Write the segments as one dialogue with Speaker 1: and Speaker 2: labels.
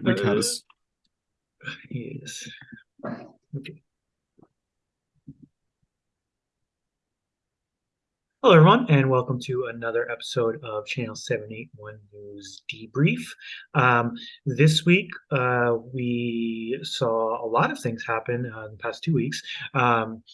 Speaker 1: Us.
Speaker 2: Yes. Okay. Hello, everyone, and welcome to another episode of Channel 781 News Debrief. Um, this week, uh, we saw a lot of things happen uh, in the past two weeks. Um,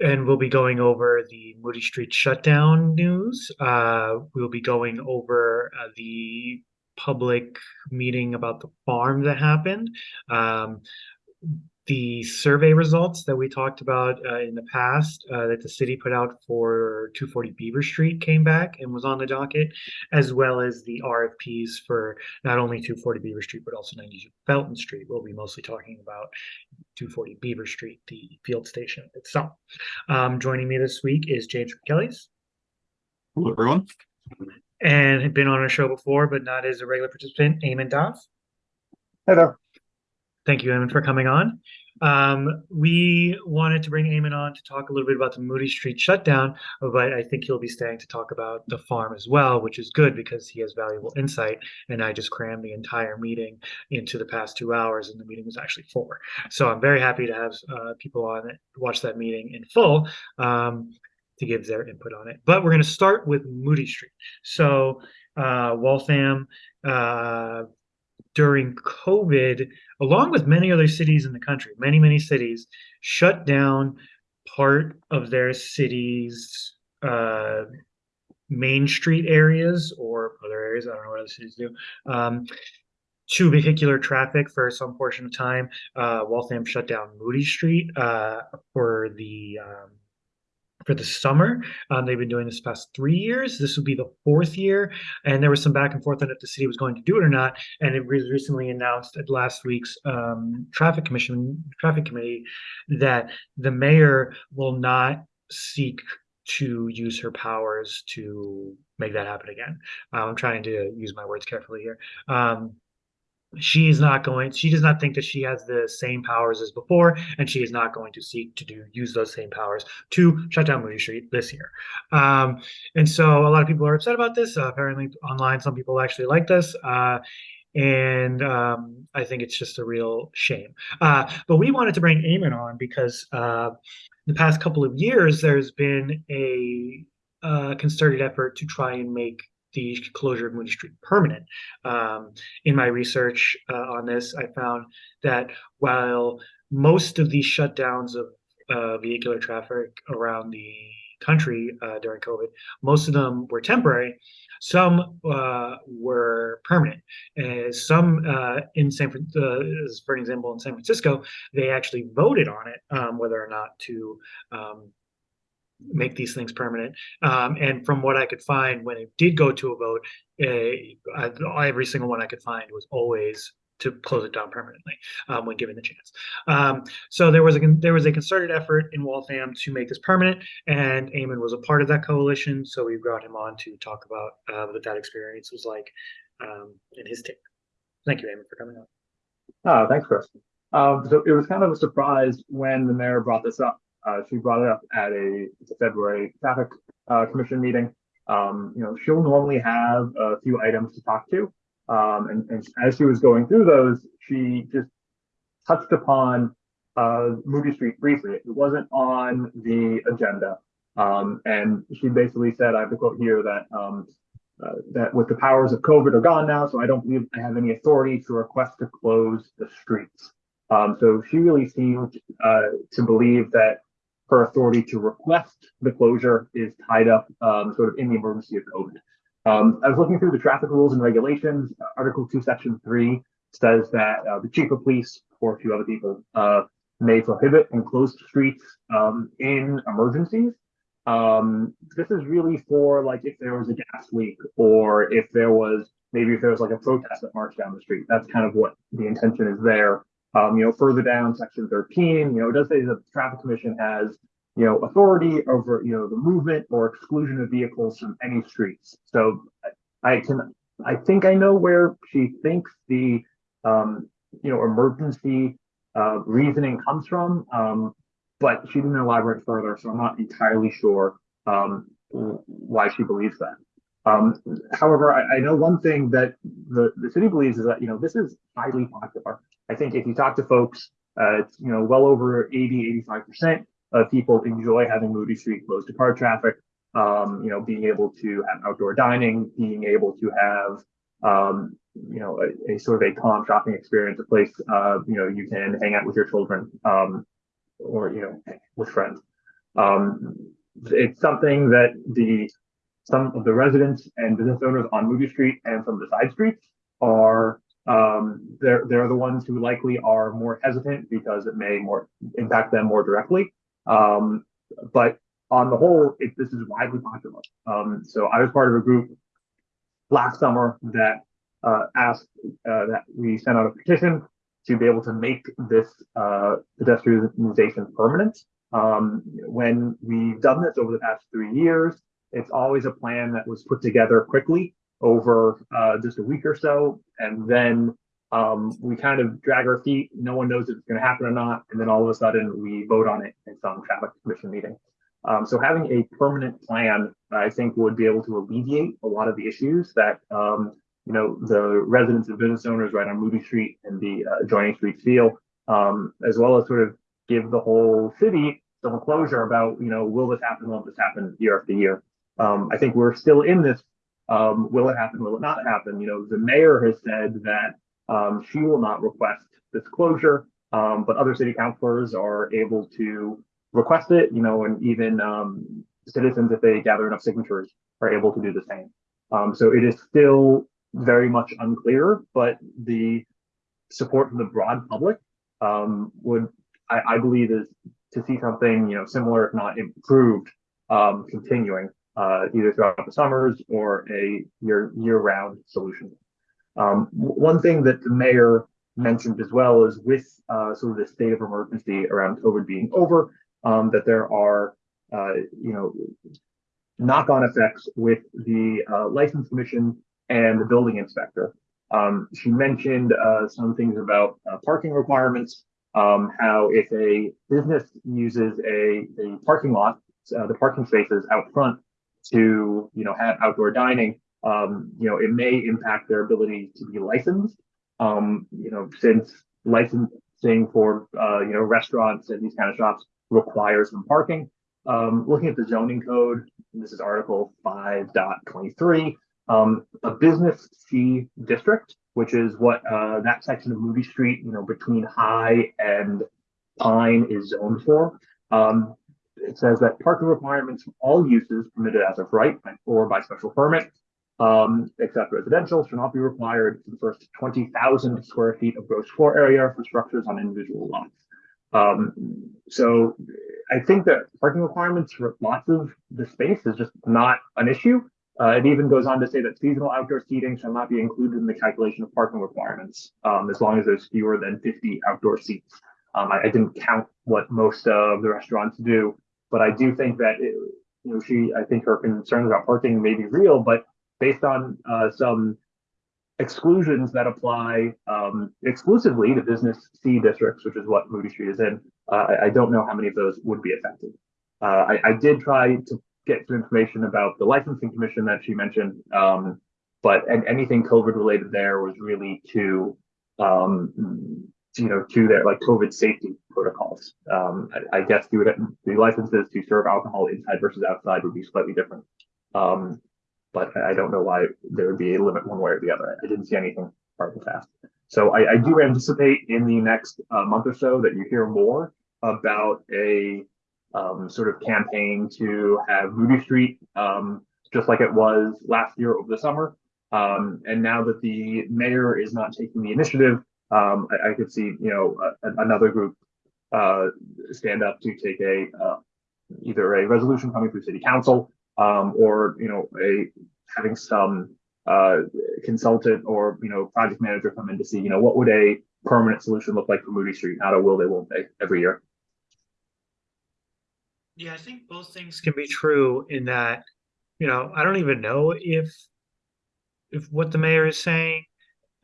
Speaker 2: and we'll be going over the Moody Street shutdown news. Uh, we'll be going over uh, the public meeting about the farm that happened. Um, the survey results that we talked about uh, in the past uh, that the city put out for 240 Beaver Street came back and was on the docket, as well as the RFPs for not only 240 Beaver Street, but also 92 Felton Street. We'll be mostly talking about 240 Beaver Street, the field station itself. Um, joining me this week is James Kellys.
Speaker 1: Hello, everyone.
Speaker 2: And had been on our show before, but not as a regular participant, Eamon Doff.
Speaker 3: Hello.
Speaker 2: Thank you, Eamon, for coming on. Um, we wanted to bring Eamon on to talk a little bit about the Moody Street shutdown, but I think he'll be staying to talk about the farm as well, which is good because he has valuable insight. And I just crammed the entire meeting into the past two hours, and the meeting was actually four. So I'm very happy to have uh, people on it watch that meeting in full. Um, to give their input on it. But we're going to start with Moody Street. So uh, Waltham, uh, during COVID, along with many other cities in the country, many, many cities shut down part of their city's uh, main street areas or other areas. I don't know what other cities do. Um, to vehicular traffic for some portion of time. Uh, Waltham shut down Moody Street uh, for the um, for the summer. Um, they've been doing this past three years. This would be the fourth year, and there was some back and forth on if the city was going to do it or not. And it was recently announced at last week's um, traffic commission traffic committee that the mayor will not seek to use her powers to make that happen again. Um, I'm trying to use my words carefully here. Um, she is not going she does not think that she has the same powers as before and she is not going to seek to do use those same powers to shut down moody street this year um, and so a lot of people are upset about this uh, apparently online some people actually like this uh, and um, I think it's just a real shame. Uh, but we wanted to bring Eamon on because uh, the past couple of years there's been a uh, concerted effort to try and make the closure of Moody Street permanent. Um, in my research uh, on this, I found that while most of these shutdowns of uh, vehicular traffic around the country uh, during COVID, most of them were temporary. Some uh, were permanent. some uh, in San, uh, for example, in San Francisco, they actually voted on it um, whether or not to um, make these things permanent. Um, and from what I could find, when it did go to a vote, uh, every single one I could find was always to close it down permanently um, when given the chance. Um, so there was a there was a concerted effort in Waltham to make this permanent, and Eamon was a part of that coalition. So we brought him on to talk about uh, what that experience was like um, in his take. Thank you, Eamon, for coming on.
Speaker 3: Oh, thanks, Chris. Um, so it was kind of a surprise when the mayor brought this up uh, she brought it up at a, February traffic uh, commission meeting. Um, you know, she'll normally have a few items to talk to. Um, and, and, as she was going through those, she just touched upon uh, Moody Street briefly. It wasn't on the agenda. Um, and she basically said, I have a quote here that um, uh, that with the powers of COVID are gone now, so I don't believe I have any authority to request to close the streets. Um, so she really seemed uh, to believe that her authority to request the closure is tied up um, sort of in the emergency of COVID. Um, I was looking through the traffic rules and regulations. Uh, Article 2, Section 3 says that uh, the chief of police or a few other people uh, may prohibit and close streets um, in emergencies. Um, this is really for like if there was a gas leak or if there was maybe if there was like a protest that marched down the street. That's kind of what the intention is there um, you know, further down, section 13, you know, it does say that the traffic commission has, you know, authority over, you know, the movement or exclusion of vehicles from any streets. So I can, I think I know where she thinks the, um, you know, emergency uh, reasoning comes from, um, but she didn't elaborate further, so I'm not entirely sure um, why she believes that. Um, however, I, I know one thing that the, the city believes is that, you know, this is highly popular. I think if you talk to folks, uh, you know, well over 80, 85% of people enjoy having Moody Street closed to car traffic. Um, you know, being able to have outdoor dining, being able to have, um, you know, a, a sort of a calm shopping experience, a place, uh, you know, you can hang out with your children, um, or, you know, with friends. Um, it's something that the some of the residents and business owners on Moody Street and some of the side streets are um, they're they're the ones who likely are more hesitant because it may more impact them more directly. Um, but on the whole, it, this is widely popular. Um, so I was part of a group last summer that uh, asked uh, that we sent out a petition to be able to make this uh, pedestrianization permanent. Um, when we've done this over the past three years, it's always a plan that was put together quickly over uh, just a week or so, and then um, we kind of drag our feet. No one knows if it's going to happen or not, and then all of a sudden we vote on it in some traffic commission meeting. Um, so having a permanent plan, I think, would be able to alleviate a lot of the issues that um, you know the residents and business owners right on Moody Street and the uh, adjoining streets feel, um, as well as sort of give the whole city some closure about you know will this happen, will this happen year after year. Um, I think we're still in this. Um, will it happen? Will it not happen? You know, the mayor has said that um, she will not request this closure, um, but other city councilors are able to request it. You know, and even um, citizens, if they gather enough signatures, are able to do the same. Um, so it is still very much unclear, but the support from the broad public um, would, I, I believe, is to see something you know similar, if not improved, continuing uh, either throughout the summers or a year year round solution. Um, one thing that the mayor mentioned as well is with uh, sort of the state of emergency around COVID being over, um, that there are uh, you know knock on effects with the uh, license commission and the building inspector. Um, she mentioned uh, some things about uh, parking requirements, um, how if a business uses a, a parking lot, uh, the parking spaces out front to, you know, have outdoor dining, um, you know, it may impact their ability to be licensed. Um, you know, since licensing for, uh, you know, restaurants and these kind of shops requires some parking. Um, looking at the zoning code, this is Article 5.23, um, a business C district, which is what uh, that section of Moody Street, you know, between High and Pine is zoned for. Um, it says that parking requirements for all uses permitted as of right or by special permit, um, except residential, shall not be required for the first 20,000 square feet of gross floor area for structures on individual lots. Um, so I think that parking requirements for lots of the space is just not an issue. Uh, it even goes on to say that seasonal outdoor seating shall not be included in the calculation of parking requirements, um, as long as there's fewer than 50 outdoor seats. Um, I, I, didn't count what most of the restaurants do, but I do think that it, you know she I think her concerns about parking may be real, but based on uh, some exclusions that apply um, exclusively to business C districts, which is what Moody Street is in, uh, I, I, don't know how many of those would be affected. Uh, I, I, did try to get some information about the licensing commission that she mentioned, um, but and anything COVID related there was really to um, you know, to their like COVID safety protocols. Um, I, I, guess the licenses to serve alcohol inside versus outside would be slightly different. Um, but I don't know why there would be a limit one way or the other. I didn't see anything hard and fast. So I, I do anticipate in the next uh, month or so that you hear more about a um, sort of campaign to have Moody Street, um, just like it was last year over the summer. Um, and now that the mayor is not taking the initiative, um, I, I, could see, you know, a, another group uh, stand up to take a uh, either a resolution coming through city council um, or, you know, a having some uh, consultant or, you know, project manager come in to see, you know, what would a permanent solution look like for Moody Street? How to will they, won't they every year?
Speaker 2: Yeah, I think both things can be true in that, you know, I don't even know if if what the mayor is saying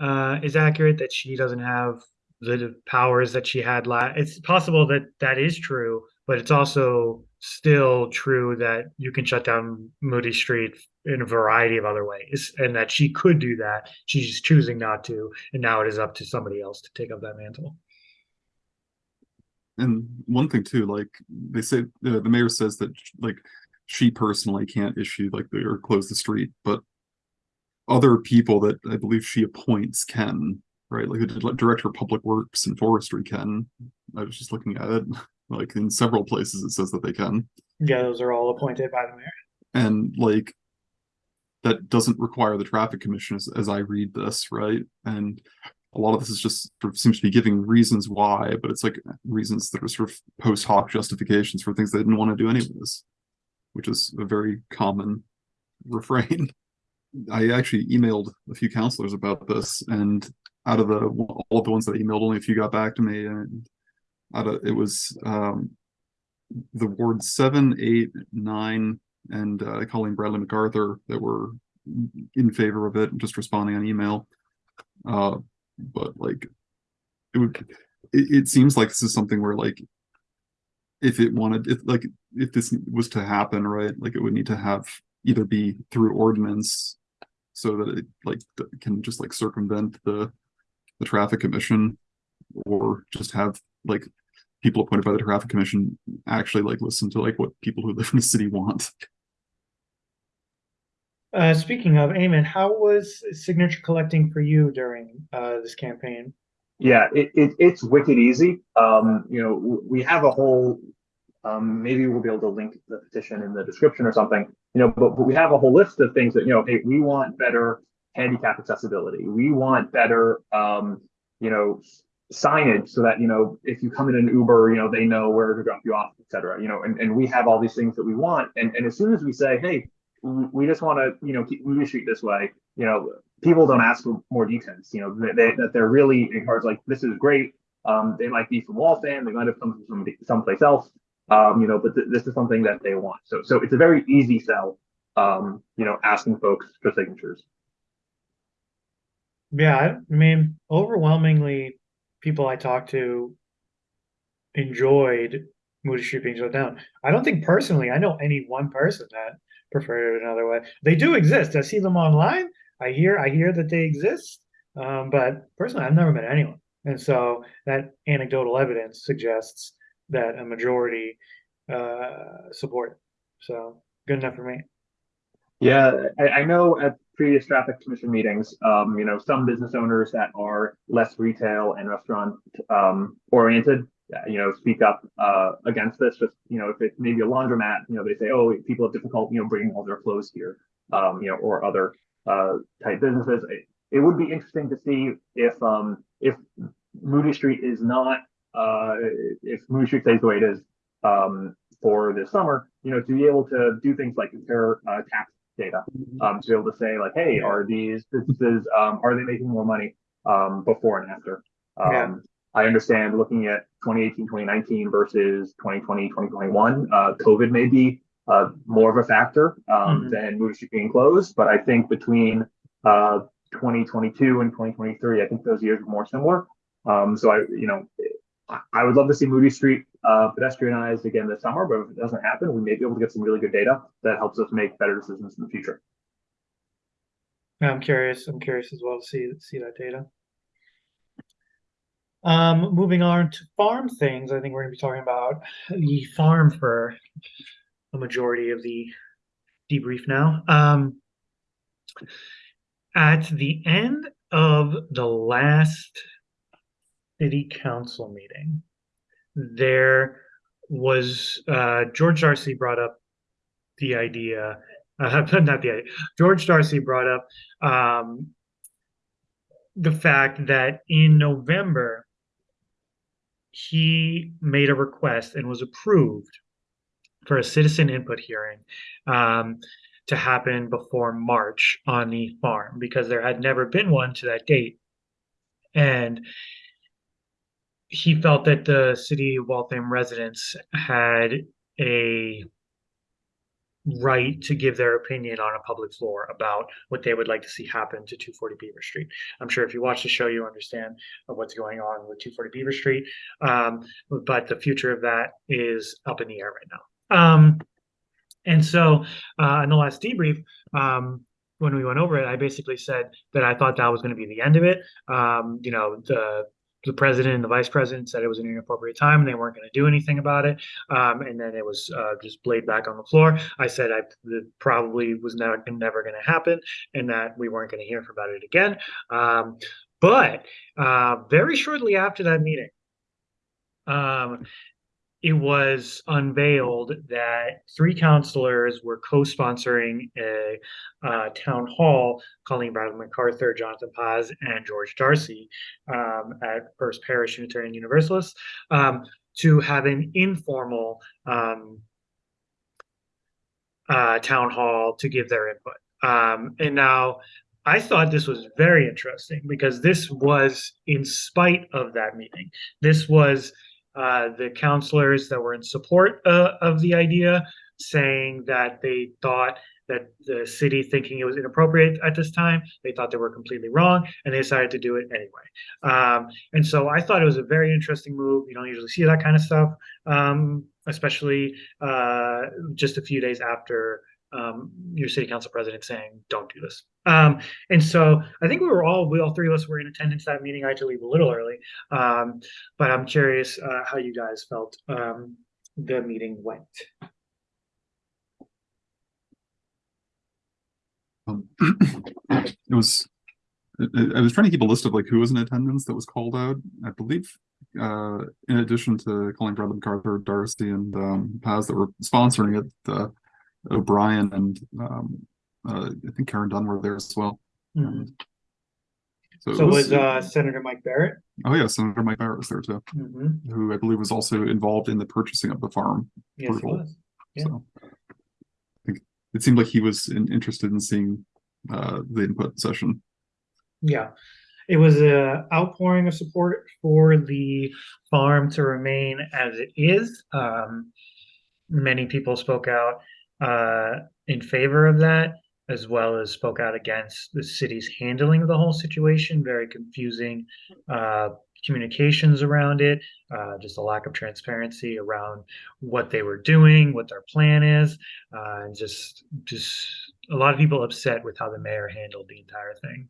Speaker 2: uh, is accurate, that she doesn't have the powers that she had last. It's possible that that is true, but it's also still true that you can shut down Moody Street in a variety of other ways, and that she could do that. She's choosing not to, and now it is up to somebody else to take up that mantle.
Speaker 1: And one thing too, like they say, the, the mayor says that like she personally can't issue like the or close the street, but other people that I believe she appoints can, right? Like the director of public works and forestry can. I was just looking at it, like in several places it says that they can.
Speaker 2: Yeah, those are all appointed by the mayor.
Speaker 1: and like that doesn't require the traffic commission as, as I read this, right? And a lot of this is just sort of seems to be giving reasons why, but it's like reasons that are sort of post hoc justifications for things they didn't want to do anyways, which is a very common refrain. I actually emailed a few councilors about this, and out of the all of the ones that I emailed, only a few got back to me, and out of it was um the ward seven, eight, nine, and uh, Colleen Bradley MacArthur that were in favor of it, just responding on email. Uh, but like, it would, it, it seems like this is something where like, if it wanted, if like, if this was to happen, right, like it would need to have either be through ordinance so that it like can just like circumvent the the traffic commission or just have like people appointed by the traffic commission actually like listen to like what people who live in the city want.
Speaker 2: Uh, speaking of Eamon, how was signature collecting for you during uh, this campaign?
Speaker 3: Yeah, it, it it's wicked easy. Um, you know, we have a whole um, maybe we'll be able to link the petition in the description or something, you know, but, but we have a whole list of things that, you know, hey, we want better handicap accessibility. We want better, um, you know, signage so that, you know, if you come in an Uber, you know, they know where to drop you off, et cetera, you know, and, and we have all these things that we want. And, and as soon as we say, hey, we just want to, you know, keep Moody Street this way, you know, people don't ask for more details, you know, they, they, that they're really encouraged, like, this is great. Um, they might be from Waltham, they might have come from someplace else um, you know, but th- this is something that they want. So, so it's a very easy sell, um, you know, asking folks for signatures.
Speaker 2: Yeah, I mean, overwhelmingly, people I talked to enjoyed Moody Street being shut down. I don't think personally, I know any one person that preferred it another way. They do exist. I see them online. I hear, I hear that they exist. Um, but personally, I've never met anyone. And so that anecdotal evidence suggests that a majority uh, support. So good enough for me.
Speaker 3: Yeah, I, I know at previous traffic commission meetings, um, you know, some business owners that are less retail and restaurant um, oriented, uh, you know, speak up uh, against this. Just you know, if it's maybe a laundromat, you know, they say, oh, people have difficulty, you know, bringing all their clothes here, um, you know, or other uh, type businesses. It, it would be interesting to see if um, if Moody Street is not uh, if Street stays the way it is um, for this summer, you know, to be able to do things like compare uh, tax data, um, to be able to say like, hey, are these businesses, um, are they making more money um, before and after? Um,
Speaker 2: Yeah.
Speaker 3: I understand looking at 2018, 2019 versus 2020, 2021, uh, COVID may be uh, more of a factor um,
Speaker 2: Mhm.
Speaker 3: than Street being closed, but I think between uh, 2022 and 2023, I think those years were more similar. Um, so I, you know, I, would love to see Moody Street uh, pedestrianized again this summer, but if it doesn't happen, we may be able to get some really good data that helps us make better decisions in the future.
Speaker 2: I'm curious. I'm curious as well to see see that data. Um, moving on to farm things, I think we're going to be talking about the farm for a majority of the debrief now. Um, at the end of the last city council meeting, there was uh, George Darcy brought up the idea, uh, not the idea. George Darcy brought up um, the fact that in November he made a request and was approved for a citizen input hearing um, to happen before March on the farm because there had never been one to that date. And he felt that the city of Waltham residents had a right to give their opinion on a public floor about what they would like to see happen to 240 Beaver Street. I'm sure if you watch the show, you understand what's going on with 240 Beaver Street. Um, but the future of that is up in the air right now. Um, and so uh, in the last debrief, um, when we went over it, I basically said that I thought that was going to be the end of it. Um, you know, the the president and the vice president said it was an inappropriate time and they weren't going to do anything about it. Um, and then it was uh, just laid back on the floor. I said I probably was never, never going to happen and that we weren't going to hear about it again. Um, but uh, very shortly after that meeting, um, it was unveiled that three councilors were co-sponsoring a uh, town hall, Colleen Bradley MacArthur, Jonathan Paz, and George Darcy um, at First Parish Unitarian Universalist um, to have an informal um, uh, town hall to give their input. Um, and now I thought this was very interesting because this was in spite of that meeting. This was uh, the councilors that were in support uh, of the idea saying that they thought that the city thinking it was inappropriate at this time they thought they were completely wrong and they decided to do it anyway. Um, and so i thought it was a very interesting move. You don't usually see that kind of stuff um, especially uh, just a few days after um, your city council president saying, "Don't do this." Um, and so I think we were all, we all three of us were in attendance that meeting. I had to leave a little early, um, but I'm curious uh, how you guys felt um, the meeting went.
Speaker 1: Um, it was. I, was trying to keep a list of like who was in attendance that was called out. I believe, uh, in addition to Colleen Bradley MacArthur, Darcy, and um, Paz that were sponsoring it, uh, O'Brien and um, uh, I think Karen Dunn were there as well.
Speaker 2: Mhm.
Speaker 1: So,
Speaker 2: So was uh, Senator Mike Barrett?
Speaker 1: oh yeah, Senator Mike Barrett was there too,
Speaker 2: Mhm.
Speaker 1: who I believe was also involved in the purchasing of the farm.
Speaker 2: Yes,
Speaker 1: Approval.
Speaker 2: was. Yeah.
Speaker 1: So I think it seemed like he was in, interested in seeing uh, the input session.
Speaker 2: Yeah, it was a outpouring of support for the farm to remain as it is. Um, many people spoke out uh, in favor of that, as well as spoke out against the city's handling of the whole situation. Very confusing uh, communications around it, uh, just a lack of transparency around what they were doing, what their plan is, uh, and just just a lot of people upset with how the mayor handled the entire thing.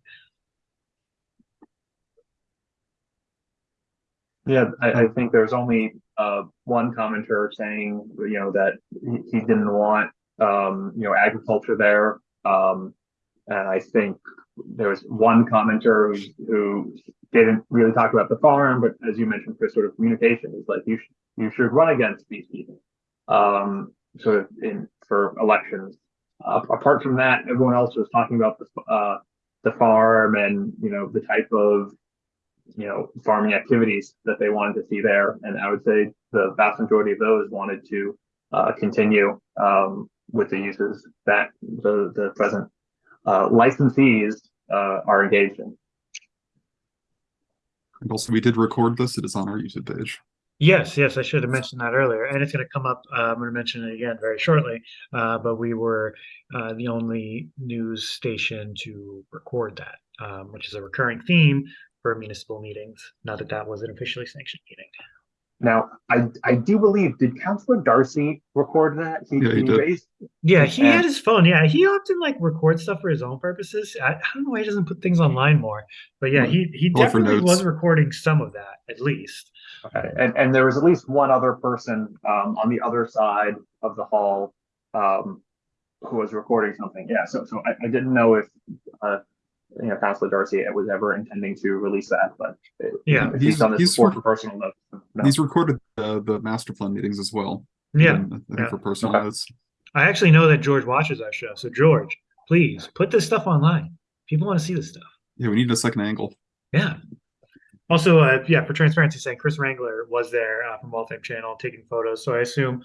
Speaker 3: Yeah, I, I think there's only uh one commenter saying, you know, that he, he didn't want um, you know, agriculture there. Um, and I think there was one commenter who, who didn't really talk about the farm, but as you mentioned, for sort of communication, is like you should you should run against these people. Um, sort of in for elections. Uh, apart from that, everyone else was talking about the uh the farm and you know the type of you know, farming activities that they wanted to see there. And I would say the vast majority of those wanted to uh, continue um, with the uses that the, the present uh, licensees uh, are engaged in.
Speaker 1: And also, we did record this. It is on our YouTube page.
Speaker 2: Yes, yes, I should have mentioned that earlier, and it's going to come up. Uh, I'm going to mention it again very shortly. Uh, but we were uh, the only news station to record that, um, which is a recurring theme for municipal meetings. Not that that was an officially sanctioned meeting.
Speaker 3: Now, I I do believe did Councilor Darcy record that? He,
Speaker 1: Yeah, he did.
Speaker 3: raised
Speaker 2: Yeah, he
Speaker 3: And-
Speaker 2: had his phone. Yeah, he often like records stuff for his own purposes. I, I don't know why he doesn't put things online more. But yeah, he he definitely was recording some of that at least.
Speaker 3: Okay, and, and there was at least one other person, um, on the other side of the hall, um, who was recording something. Yeah, so, so I, I didn't know if, uh, you know, Councilor Darcy was ever intending to release that, but it-
Speaker 2: Yeah.
Speaker 3: if he's done this
Speaker 1: He's-
Speaker 3: before for personal notes. no.
Speaker 1: He's recorded the, the master plan meetings as well.
Speaker 2: Yeah,
Speaker 1: and I think
Speaker 2: yeah.
Speaker 1: for personal
Speaker 3: Okay.
Speaker 1: notes.
Speaker 2: I actually know that George watches our show. So George, please put this stuff online. People want to see this stuff.
Speaker 1: Yeah, we need a second angle.
Speaker 2: Yeah. Also, uh, yeah, for transparency's sake, Chris Wrangler was there uh, from Wall Channel taking photos. So I assume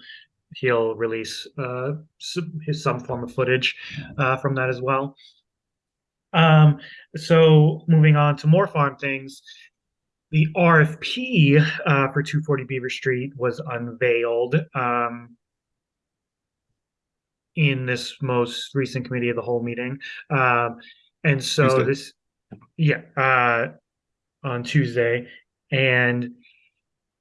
Speaker 2: he'll release uh, some, his, some form of footage uh, from that as well. Um, so moving on to more farm things, the RFP uh, for 240 Beaver Street was unveiled. Um, in this most recent committee of the whole meeting. Um, and so
Speaker 1: Tuesday.
Speaker 2: this, yeah, uh, on Tuesday, and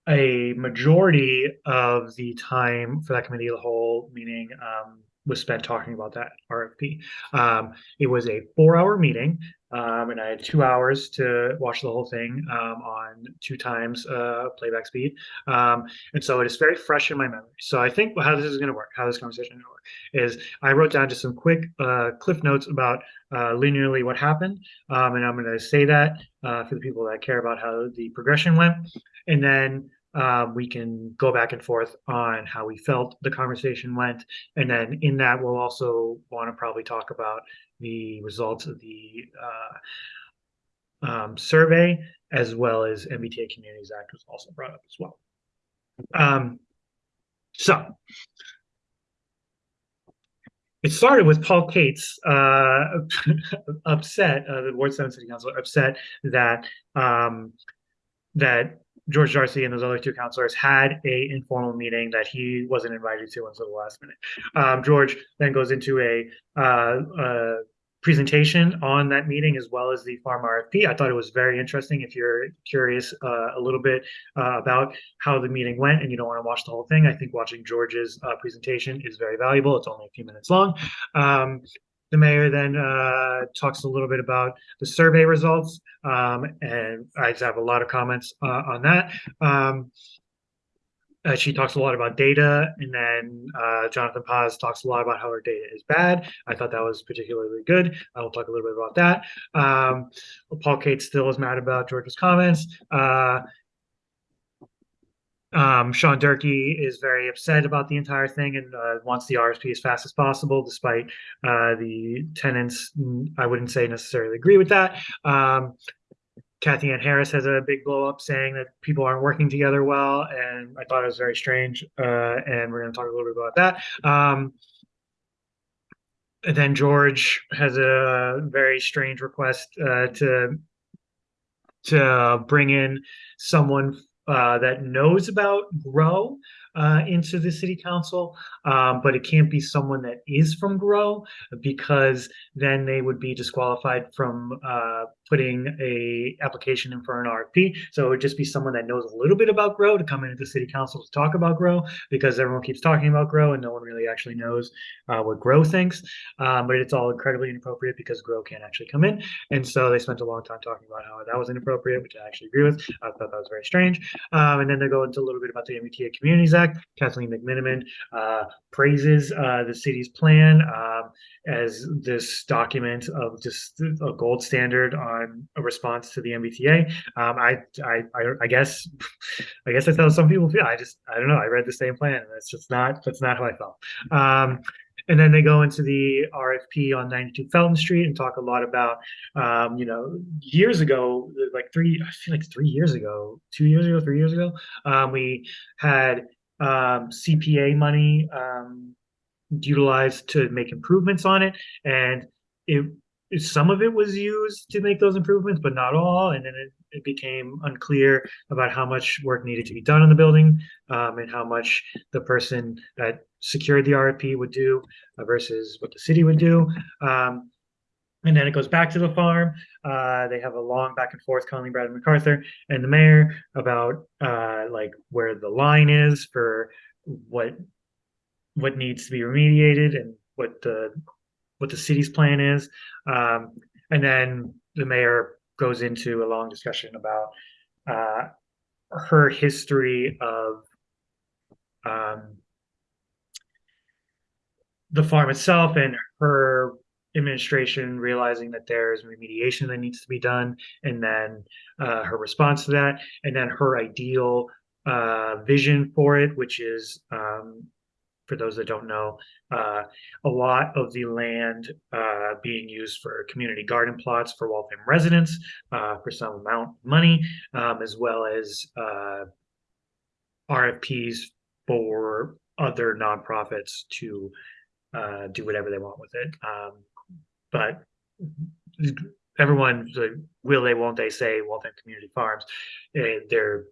Speaker 2: a majority of the time for that committee of the whole meeting um, was spent talking about that RFP. Um, it was a four-hour meeting, um, and I had two hours to watch the whole thing um, on two times uh, playback speed. Um, and so it is very fresh in my memory. So I think how this is going to work, how this conversation is going to work, is I wrote down just some quick uh, cliff notes about uh, linearly what happened, um, and I'm going to say that uh, for the people that care about how the progression went, and then um, we can go back and forth on how we felt the conversation went. And then in that, we'll also want to probably talk about the results of the uh, um, survey, as well as MBTA Communities Act was also brought up as well. Um, so it started with Paul Cates uh, upset, uh, the Ward 7 City Council upset that um, that George Darcy and those other two councilors had a informal meeting that he wasn't invited to until the last minute. Um, George then goes into a, uh, uh, presentation on that meeting as well as the farm RFP. I thought it was very interesting. If you're curious uh, a little bit uh, about how the meeting went and you don't want to watch the whole thing, I think watching George's uh, presentation is very valuable. It's only a few minutes long. Um, the mayor then uh, talks a little bit about the survey results, um, and I just have a lot of comments uh, on that. Um, uh, she talks a lot about data, and then uh, Jonathan Paz talks a lot about how her data is bad. I thought that was particularly good. I will talk a little bit about that. Um, Paul Kate still is mad about George's comments. Um, Sean Durkee is very upset about the entire thing and uh, wants the RFP as fast as possible, despite uh, the tenants. I wouldn't say necessarily agree with that. Um, Cathyann Harris has a big blow up saying that people aren't working together well, and I thought it was very strange. Uh, and we're going to talk a little bit about that. Um, then George has a very strange request uh, to to bring in someone uh, that knows about grow uh, into the city council, um, but it can't be someone that is from grow because then they would be disqualified from uh, putting a application in for an RFP. So it would just be someone that knows a little bit about grow to come into the city council to talk about grow because everyone keeps talking about grow and no one really actually knows uh, what grow thinks. Um, but it's all incredibly inappropriate because grow can't actually come in. And so they spent a long time talking about how that was inappropriate, which I actually agree with. I thought that was very strange. Um, and then they go into a little bit about the MBTA Communities Act. Kathleen McMenimen uh, praises uh, the city's plan um, as this document of just a gold standard on a response to the MBTA. Um, I, I, I, I guess, I guess that's how some people feel. I just, I don't know. I read the same plan, and that's just not, that's not how I felt. And then they go into the RFP on 92 Felton Street and talk a lot about, um, you know, years ago, like three, I feel like three years ago, two years ago, three years ago, um, we had um, CPA money um, utilized to make improvements on it, and it some of it was used to make those improvements, but not all. And then it, it became unclear about how much work needed to be done on the building um, and how much the person that secured the RFP would do uh, versus what the city would do. Um, and then it goes back to the farm. Uh, they have a long back and forth, Colleen Bradley MacArthur and the mayor about uh, like where the line is for what what needs to be remediated and what the what the city's plan is. Um, and then the mayor goes into a long discussion about uh, her history of um, the farm itself and her administration realizing that there's remediation that needs to be done, and then uh, her response to that, and then her ideal uh, vision for it, which is, um, for those that don't know, uh, a lot of the land uh, being used for community garden plots for Waltham residents uh, for some amount of money, um, as well as uh, RFPs for other nonprofits to uh, do whatever they want with it. Um, but everyone, will they, won't they say Waltham Community Farms? eh, they're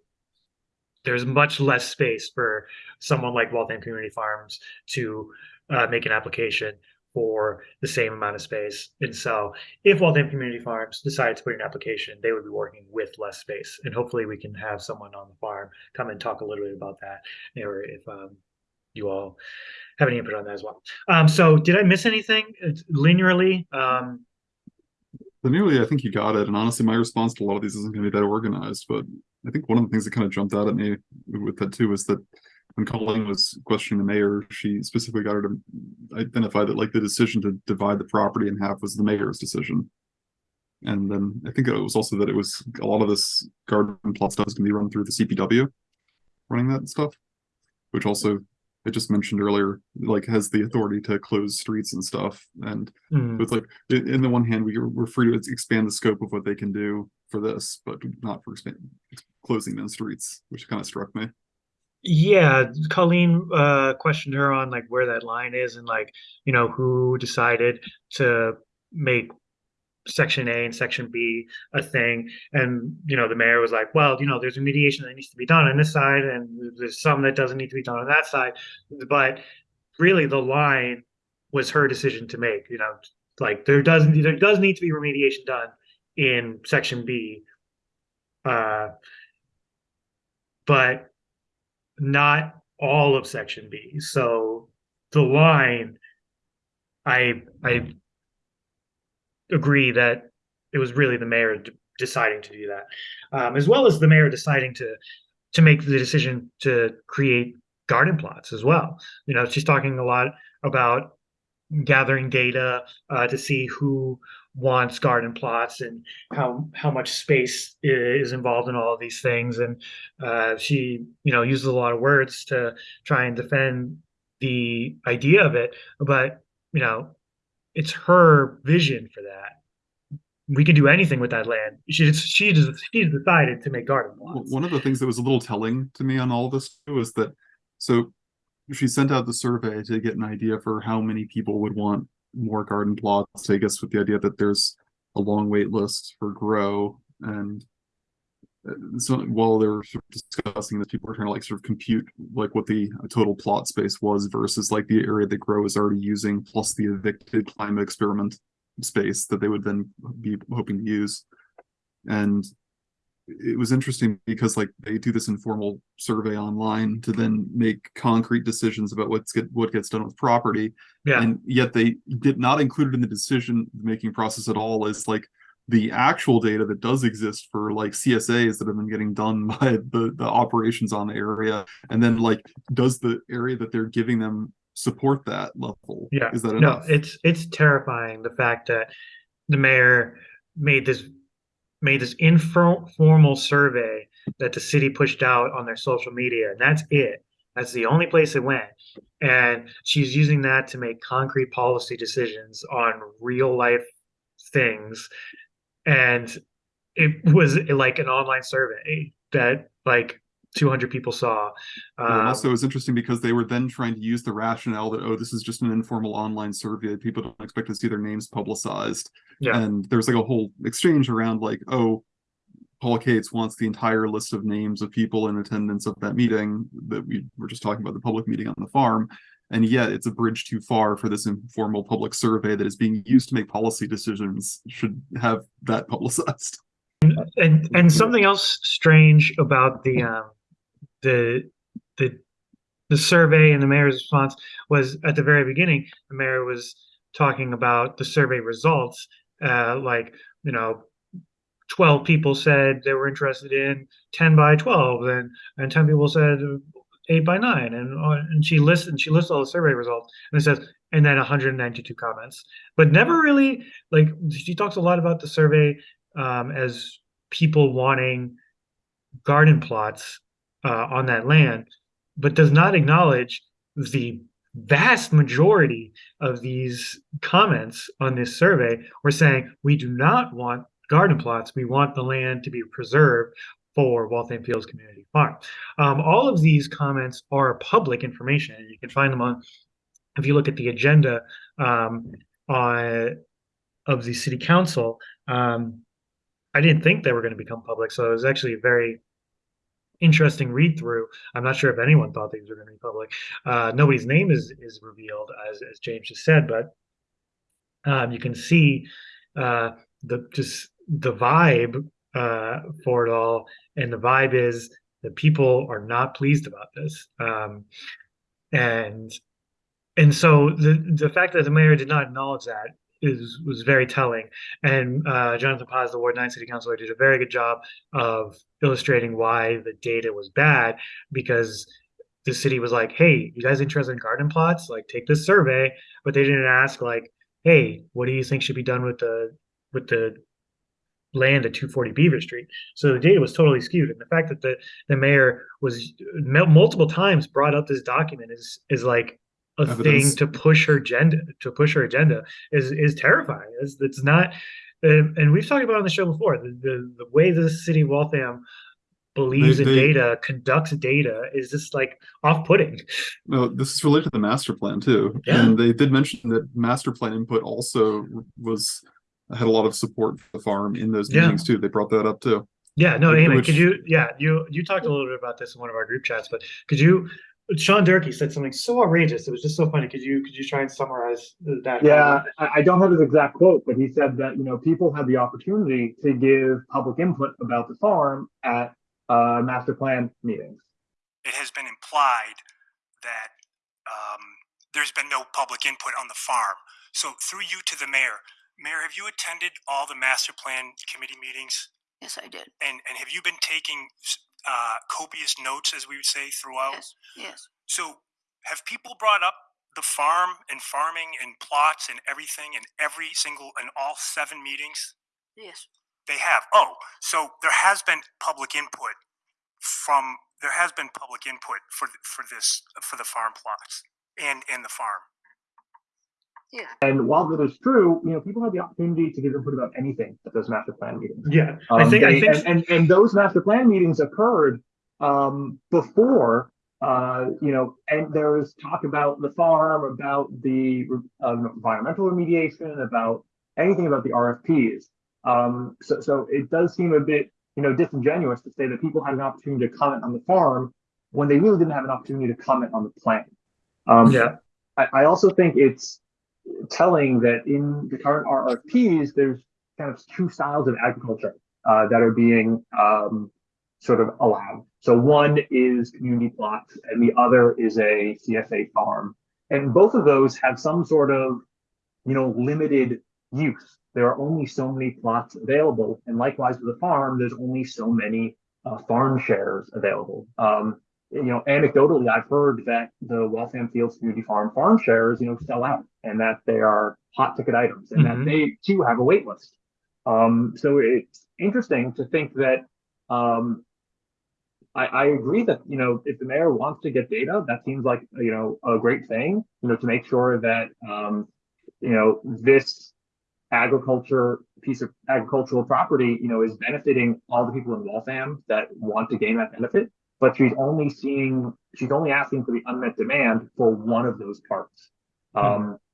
Speaker 2: there's much less space for someone like Waltham Community Farms to uh, make an application for the same amount of space. And so if Waltham Community Farms decided to put in an application, they would be working with less space. And hopefully we can have someone on the farm come and talk a little bit about that, or if um, you all have any input on that as well. Um, so did I miss anything It's linearly? Um,
Speaker 1: But nearly, I think you got it. And honestly, my response to a lot of these isn't going to be that organized. But I think one of the things that kind of jumped out at me with that too was that when Colleen was questioning the mayor, she specifically got her to identify that like the decision to divide the property in half was the mayor's decision. And then I think it was also that it was a lot of this garden plot stuff is going to be run through the DPW, running that stuff, which also I just mentioned earlier, like has the authority to close streets and stuff. And
Speaker 2: hmm.
Speaker 1: it's like, in the one hand, we, we're free to expand the scope of what they can do for this, but not for expand, closing down streets, which kind of struck me.
Speaker 2: Yeah, Colleen uh questioned her on like where that line is and like, you know, who decided to make section A and section B a thing. And, you know, the mayor was like, well, you know, there's remediation that needs to be done on this side and there's some that doesn't need to be done on that side. But really the line was her decision to make, you know, like there doesn't there does need to be remediation done in section B. Uh but not all of section B. So the line, I I agree that it was really the mayor deciding to do that, um, as well as the mayor deciding to to make the decision to create garden plots as well. You know, she's talking a lot about gathering data uh, to see who wants garden plots and how how much space is involved in all of these things. And uh, she you know uses a lot of words to try and defend the idea of it but you know it's her vision for that. We can do anything with that land. She just she just she's decided to make garden plots.
Speaker 1: One of the things that was a little telling to me on all this is that so she sent out the survey to get an idea for how many people would want more garden plots. I guess with the idea that there's a long wait list for grow and uh, so while they were sort of discussing this, people were trying to like sort of compute like what the total plot space was versus like the area that grow is already using plus the evicted climate experiment space that they would then be hoping to use. And it was interesting because like they do this informal survey online to then make concrete decisions about what's get what gets done with property.
Speaker 2: Yeah.
Speaker 1: And yet they did not include it in the decision making process at all as like the actual data that does exist for like CSAs that have been getting done by the the operations on the area. And then like does the area that they're giving them support that level?
Speaker 2: Yeah.
Speaker 1: is that
Speaker 2: no it's it's terrifying the fact that the mayor made this made this informal survey that the city pushed out on their social media and that's it. That's the only place it went. And she's using that to make concrete policy decisions on real life things. And it was like an online survey that like 200 people saw
Speaker 1: Well,
Speaker 2: um,
Speaker 1: also, it was interesting because they were then trying to use the rationale that oh, this is just an informal online survey. People don't expect to see their names publicized.
Speaker 2: Yeah.
Speaker 1: And there's like a whole exchange around like, oh, Paul Cates wants the entire list of names of people in attendance of that meeting that we were just talking about the public meeting on the farm. And yet it's a bridge too far for this informal public survey that is being used to make policy decisions should have that publicized.
Speaker 2: and and something else strange about the um the the the survey and the mayor's response was at the very beginning the mayor was talking about the survey results uh like you know 12 people said they were interested in 10 by 12 and and 10 people said 8 by 9 and uh, and she lists and she lists all the survey results and it says and then 192 comments. But never really like she talks a lot about the survey um, as people wanting garden plots uh, on that land, but does not acknowledge the vast majority of these comments on this survey were saying we do not want garden plots. We want the land to be preserved for Waltham Fields Community Farm. Um, all of these comments are public information, and you can find them on. If you look at the agenda um, on of the city council, um, I didn't think they were going to become public, so it was actually very interesting read through. I'm not sure if anyone thought these were going to be public. Uh, nobody's name is is revealed, as as James just said, but um, you can see uh, the just the vibe uh, for it all, and the vibe is that people are not pleased about this, um, and and so the the fact that the mayor did not acknowledge that is was very telling. And uh, Jonathan Paz, the Ward 9 City Councilor, did a very good job of illustrating why the data was bad because the city was like, hey, you guys interested in garden plots? Like, take this survey. But they didn't ask, like, hey, what do you think should be done with the with the land at 240 Beaver Street. So the data was totally skewed, and the fact that the the mayor was multiple times brought up this document is is like a
Speaker 1: Evidence.
Speaker 2: thing to push her agenda to push her agenda is is terrifying. It's, it's not, and, and we've talked about on the show before. The the, the way the city of Waltham believes
Speaker 1: They-
Speaker 2: in
Speaker 1: they-
Speaker 2: data, conducts data, is just like off-putting.
Speaker 1: No, this is related to the master plan too.
Speaker 2: Yeah.
Speaker 1: And they did mention that master plan input also was had a lot of support for the farm in those
Speaker 2: Yeah.
Speaker 1: meetings too. They brought that up too.
Speaker 2: Yeah, no,
Speaker 1: which-
Speaker 2: could you? Yeah, you you talked a little bit about this in one of our group chats, but could you? Sean Durkee said something so outrageous. It was just so funny. Could you could you try and summarize that?
Speaker 3: Yeah, I, I don't have his exact quote, but he said that, you know, people had the opportunity to give public input about the farm at uh, master plan meetings.
Speaker 4: it has been implied that um, there's been no public input on the farm. So through you to the mayor, mayor, have you attended all the master plan committee meetings?
Speaker 5: Yes, I did.
Speaker 4: And and have you been taking uh, copious notes, as we would say, throughout?
Speaker 5: Yes, yes.
Speaker 4: So have people brought up the farm and farming and plots and everything in every single and all seven meetings?
Speaker 5: Yes,
Speaker 4: They have. Oh, so there has been public input from there has been public input for for this for the farm plots and and the farm.
Speaker 5: Yeah.
Speaker 3: And while that is true, you know, people had the opportunity to give input about anything at those master plan meetings.
Speaker 2: yeah. I
Speaker 3: Um,
Speaker 2: think I think
Speaker 3: and, and and those master plan meetings occurred um, before uh, you know, and there was talk about the farm, about the uh, environmental remediation, about anything about the RFPs. Um, so so it does seem a bit you know disingenuous to say that people had an opportunity to comment on the farm when they really didn't have an opportunity to comment on the plan. Um,
Speaker 2: yeah.
Speaker 3: I, I also think it's telling that in the current RFPs, there's kind of two styles of agriculture uh, that are being um, sort of allowed. So one is community plots, and the other is a CSA farm, and both of those have some sort of, you know, limited use. There are only so many plots available, and likewise with a farm, there's only so many uh, farm shares available. Um, you know, anecdotally, I've heard that the Waltham Fields Community Farm farm shares, you know, sell out and that they are hot ticket items and
Speaker 2: Mhm.
Speaker 3: that they too have a wait list. Um, so it's interesting to think that, um, I, I agree that, you know, if the mayor wants to get data, that seems like, you know, a great thing, you know, to make sure that, um, you know, this agriculture piece of agricultural property, you know, is benefiting all the people in Waltham that want to gain that benefit but she's only seeing she's only asking for the unmet demand for one of those parts. Um, the,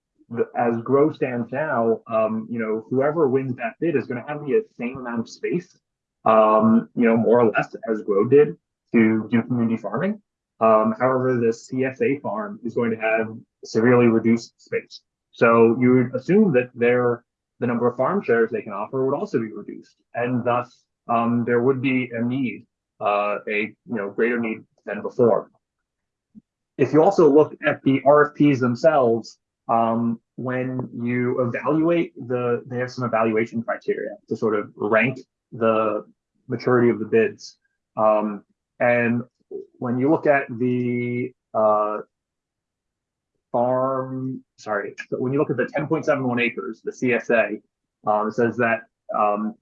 Speaker 3: as Grow stands now, um, you know, whoever wins that bid is going to have the same amount of space, um, you know, more or less as Grow did to do community farming. Um, however, the CSA farm is going to have severely reduced space. So you would assume that their the number of farm shares they can offer would also be reduced, and thus um, there would be a need uh, a you know greater need than before. If you also look at the RFPs themselves, um, when you evaluate the, they have some evaluation criteria to sort of rank the maturity of the bids. Um, and when you look at the uh, farm, sorry, so when you look at the 10.71 acres, the CSA, um, it says that um,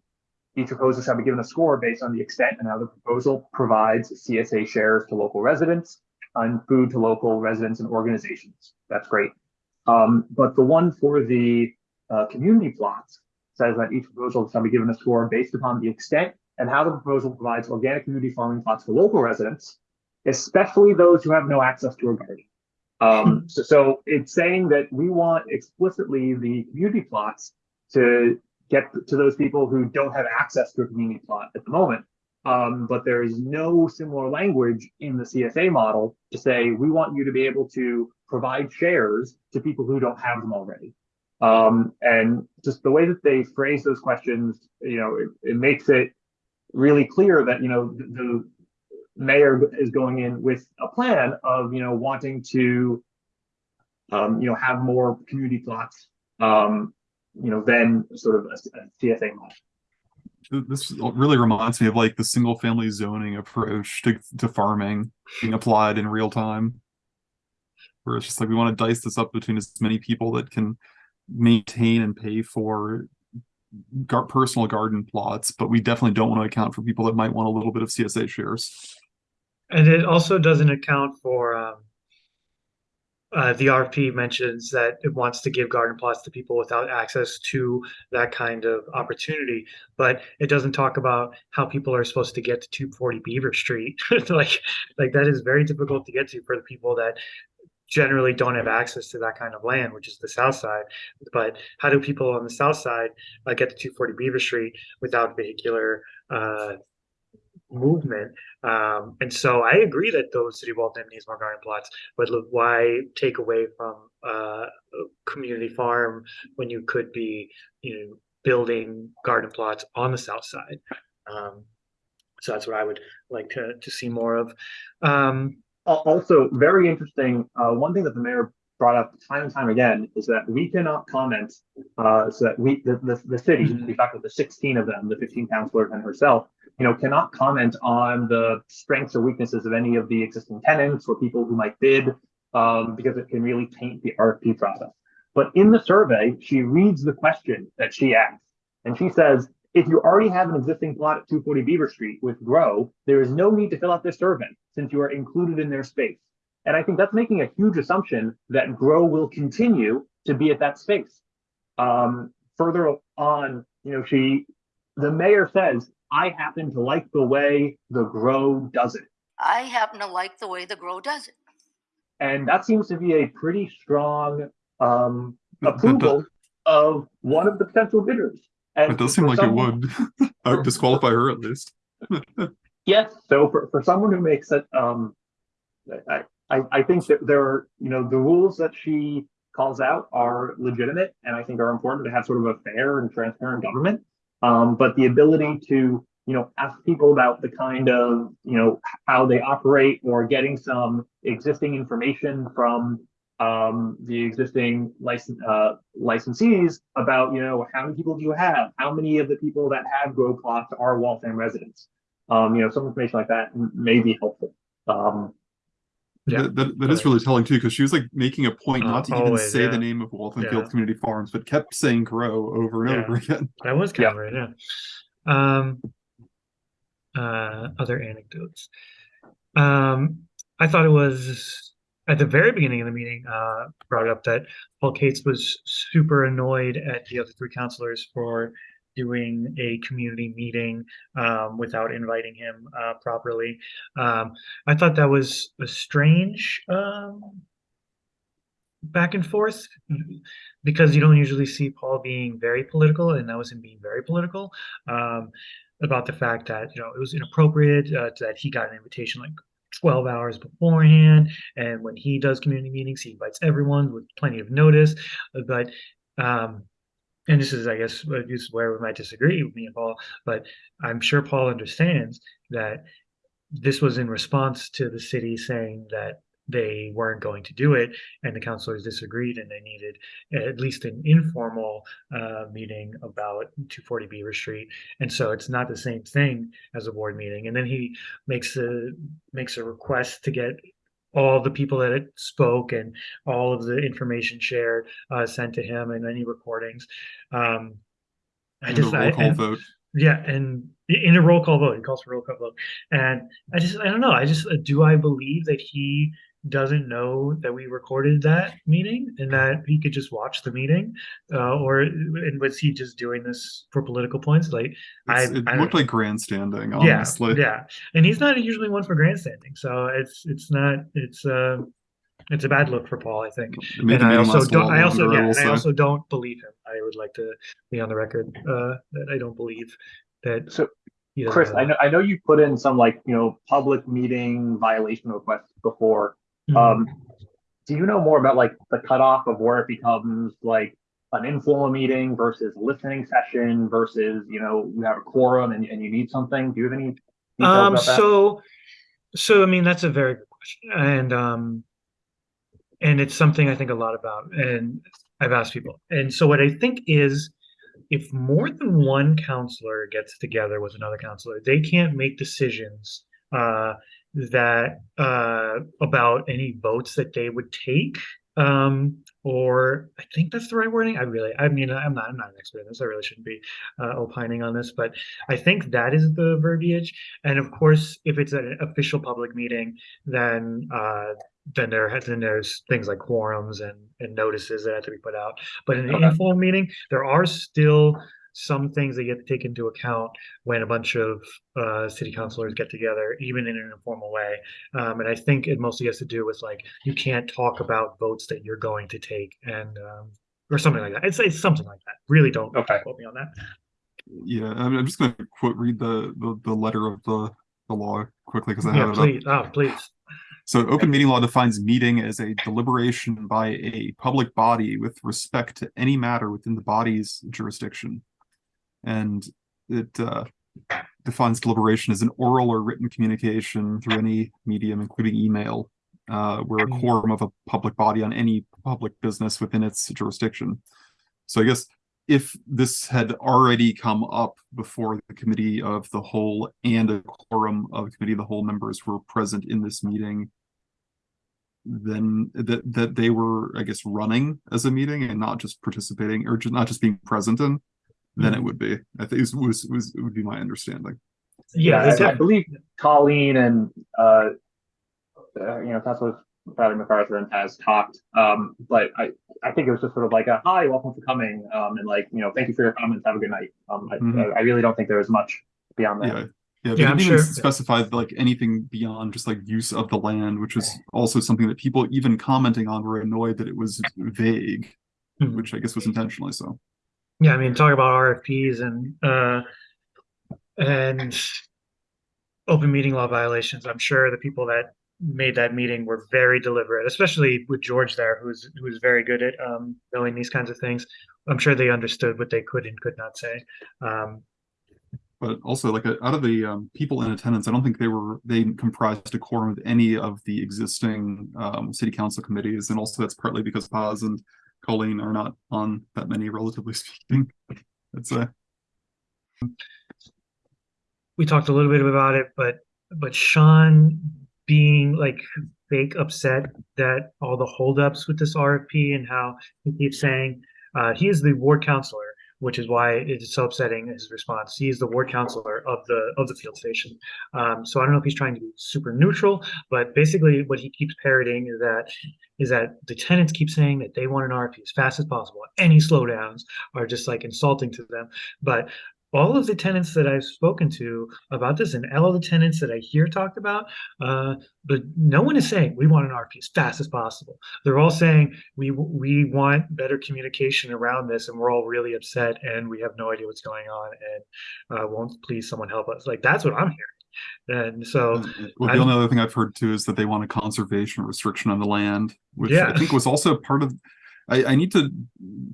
Speaker 3: each proposal shall be given a score based on the extent and how the proposal provides CSA shares to local residents and food to local residents and organizations. That's great. Um, but the one for the uh, community plots says that each proposal shall be given a score based upon the extent and how the proposal provides organic community farming plots for local residents, especially those who have no access to a garden. Um, so, so it's saying that we want explicitly the community plots to get to those people who don't have access to a community plot at the moment Um, but there is no similar language in the CSA model to say, we want you to be able to provide shares to people who don't have them already. Um, and just the way that they phrase those questions, you know, it, it makes it really clear that, you know, the, the mayor is going in with a plan of, you know, wanting to, um, you know, have more community plots, um, you know, than sort of a, a CSA model.
Speaker 1: Th- This really reminds me of like the single family zoning approach to, to farming being applied in real time. Where it's just like we want to dice this up between as many people that can maintain and pay for gar- personal garden plots, but we definitely don't want to account for people that might want a little bit of CSA shares.
Speaker 2: And it also doesn't account for um, uh, the RFP mentions that it wants to give garden plots to people without access to that kind of opportunity, but it doesn't talk about how people are supposed to get to 240 Beaver Street. like, like that is very difficult to get to for the people that generally don't have access to that kind of land, which is the south side. But how do people on the south side uh, get to 240 Beaver Street without vehicular uh, movement? Um, and so I agree that those city needs more garden plots, but look, why take away from uh, a community farm when you could be, you know, building garden plots on the south side? Um, so that's what I would like to to see more of. Um,
Speaker 3: Also, very interesting, uh, one thing that the mayor brought up time and time again is that we cannot comment, uh, so that we, the, the, the city,
Speaker 2: Mhm.
Speaker 3: in fact, with the sixteen of them, the fifteen councilors and herself, you know, cannot comment on the strengths or weaknesses of any of the existing tenants or people who might bid, um, because it can really taint the RFP process. But in the survey, she reads the question that she asked, and she says, if you already have an existing plot at two forty Beaver Street with Grow, there is no need to fill out this survey since you are included in their space. And I think that's making a huge assumption that Grow will continue to be at that space. Um, further on, you know, she, the mayor says, I happen to like the way the Grow does it.
Speaker 5: I happen to like the way the grow does it.
Speaker 3: And that seems to be a pretty strong um,
Speaker 1: That- that-
Speaker 3: approval of one of the potential bidders. And
Speaker 1: It does seem
Speaker 3: for
Speaker 1: like it
Speaker 3: someone-
Speaker 1: would. I would disqualify her at least.
Speaker 3: Yes, so for, for someone who makes it, um, I, I, I think that there are, you know, the rules that she calls out are legitimate and I think are important to have sort of a fair and transparent government. Um, but the ability to, you know, ask people about the kind of, you know, how they operate or getting some existing information from um, the existing license, uh, licensees about, you know, how many people do you have? How many of the people that have grow plots are Waltham residents? Um, you know, some information like that may be helpful. Um,
Speaker 2: Yeah.
Speaker 1: That, that, that is really telling too, because she was like making a point
Speaker 2: Uh,
Speaker 1: not to even say
Speaker 2: yeah.
Speaker 1: the name of Waltham
Speaker 2: Yeah.
Speaker 1: Field Community Farms, but kept saying grow over and
Speaker 2: Yeah.
Speaker 1: over again.
Speaker 2: That was
Speaker 3: Yeah.
Speaker 2: covered, yeah. Um, uh, other anecdotes. Um, I thought it was at the very beginning of the meeting, uh, brought up that Paul Katz was super annoyed at the other three councilors for doing a community meeting um, without inviting him uh, properly. Um, I thought that was a strange um, back and forth because you don't usually see Paul being very political, and that was him being very political um, about the fact that you know it was inappropriate uh, that he got an invitation like 12 hours beforehand, and when he does community meetings, he invites everyone with plenty of notice. But um, and this is, I guess, this is where we might disagree with me and Paul, but I'm sure Paul understands that this was in response to the city saying that they weren't going to do it, and the councilors disagreed, and they needed at least an informal uh, meeting about 240 Beaver Street, and so it's not the same thing as a board meeting. And then he makes a makes a request to get all the people that it spoke and all of the information shared uh, sent to him and any recordings. Um, I just
Speaker 1: a
Speaker 2: I,
Speaker 1: roll call
Speaker 2: and-
Speaker 1: vote.
Speaker 2: yeah, and in a roll call vote, he calls for a roll call vote, and I just I don't know. I just uh, do I believe that he doesn't know that we recorded that meeting and that he could just watch the meeting, uh, or and was he just doing this for political points? Like I,
Speaker 1: it
Speaker 2: I
Speaker 1: looked
Speaker 2: know.
Speaker 1: like grandstanding,
Speaker 2: yeah,
Speaker 1: honestly.
Speaker 2: yeah, and he's not usually one for grandstanding, so it's it's not it's uh it's a bad look for Paul, I think.
Speaker 1: It
Speaker 2: And I also don't. I also yeah.
Speaker 1: I
Speaker 2: and I also don't believe him. I would like to be on the record uh, that I don't believe that
Speaker 3: So-
Speaker 2: He
Speaker 3: Chris,
Speaker 2: doesn't
Speaker 3: I know, I know you put in some like, you know, public meeting violation requests before.
Speaker 2: Mhm.
Speaker 3: Um, do you know more about like the cutoff of where it becomes like an informal meeting versus listening session versus, you know, you have a quorum and, and you need something? Do you have any
Speaker 2: Um, so, so I mean, that's a very good question, and um, and it's something I think a lot about, and I've asked people, and so what I think is, if more than one councilor gets together with another councilor, they can't make decisions uh, that uh, about any votes that they would take. Um, or I think that's the right wording. I really, I mean, I'm not, I'm not an expert in this. I really shouldn't be uh, opining on this, but I think that is the verbiage. And of course, if it's an official public meeting, then uh, then there has then there's things like quorums and, and notices that have to be put out. But in an
Speaker 3: Okay.
Speaker 2: informal meeting, there are still some things that you have to take into account when a bunch of uh, city councilors get together, even in an informal way. Um, and I think it mostly has to do with like you can't talk about votes that you're going to take and um, or something like that. It's it's something like that. Really don't
Speaker 3: Okay.
Speaker 2: quote me on that.
Speaker 1: Yeah, I mean, I'm just gonna quote read the the, the letter of the the law quickly because I have
Speaker 2: Yeah,
Speaker 1: it up.
Speaker 2: please. Oh, please.
Speaker 1: So open meeting law defines meeting as a deliberation by a public body with respect to any matter within the body's jurisdiction. And it uh, defines deliberation as an oral or written communication through any medium, including email, uh, where a
Speaker 2: Mm.
Speaker 1: quorum of a public body on any public business within its jurisdiction. So I guess if this had already come up before the committee of the whole and a quorum of committee of the whole members were present in this meeting, then that that they were, I guess, running as a meeting and not just participating or just not just being present in, then it
Speaker 2: Mhm.
Speaker 1: would be. I think it was was it would be my understanding.
Speaker 2: Yeah,
Speaker 3: I, I believe Colleen and, uh, uh, you know, Councilor Bradley MacArthur has talked, um, but I, I think it was just sort of like a, hi, welcome for coming, um, and like, you know, thank you for your comments, have a good night. Um, I,
Speaker 1: Mhm.
Speaker 3: I really don't think there was much beyond that.
Speaker 1: Yeah. Yeah,
Speaker 2: Yeah,
Speaker 1: they
Speaker 2: I'm
Speaker 1: didn't even
Speaker 2: sure-
Speaker 1: specify like anything beyond just like use of the land, which was also something that people even commenting on were annoyed that it was vague,
Speaker 2: Mhm.
Speaker 1: which I guess was intentionally so.
Speaker 2: Yeah, I mean, talk about RFPs and uh, and open meeting law violations. I'm sure the people that made that meeting were very deliberate, especially with George there, who's who's very good at um, knowing these kinds of things. I'm sure they understood what they could and could not say. Um,
Speaker 1: But also, like uh, out of the um, people in attendance, I don't think they were they comprised a quorum of any of the existing um, city council committees, and also that's partly because Paz and Colleen are not on that many, relatively speaking. I'd
Speaker 2: we talked a little bit about it, but but Sean being like fake upset that all the holdups with this RFP and how he keeps saying uh, he is the ward councilor, which is why it is so upsetting his response. He is the ward councilor of the of the field station. Um, so I don't know if he's trying to be super neutral, but basically what he keeps parroting is that is that the tenants keep saying that they want an RFP as fast as possible. Any slowdowns are just like insulting to them. But all of the tenants that I've spoken to about this, and all the tenants that I hear talked about, uh, but no one is saying we want an RFP as fast as possible. They're all saying we we want better communication around this, and we're all really upset, and we have no idea what's going on, and uh, won't please someone help us? Like that's what I'm hearing, and so
Speaker 1: Well, the only other thing I've heard too is that they want a conservation restriction on the land, which
Speaker 2: Yeah.
Speaker 1: I think was also part of. I, I need to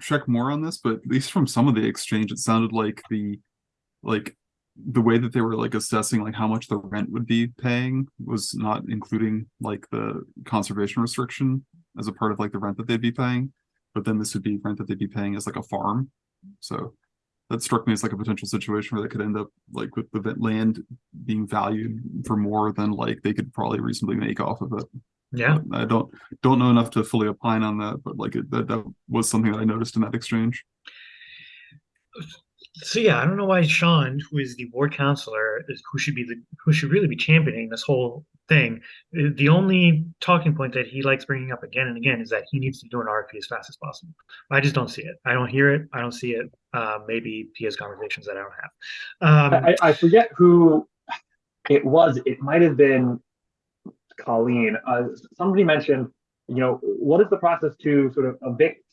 Speaker 1: check more on this, but at least from some of the exchange, it sounded like the, like, the way that they were like assessing like how much the rent would be paying was not including like the conservation restriction as a part of like the rent that they'd be paying, but then this would be rent that they'd be paying as like a farm. So that struck me as like a potential situation where they could end up like with the land being valued for more than like they could probably reasonably make off of it.
Speaker 2: Yeah,
Speaker 1: I don't don't know enough to fully opine on that, but like it, that that was something that I noticed in that exchange.
Speaker 2: so yeah, I don't know why Sean, who is the ward councilor, is who should be the who should really be championing this whole thing. uh, The only talking point that he likes bringing up again and again is that he needs to do an RFP as fast as possible. I just don't see it. I don't hear it. I don't see it. Uh, maybe he has conversations that I don't have. Um,
Speaker 3: I, I forget who it was. It might have been Colleen. Uh, somebody mentioned, you know, what is the process to sort of evict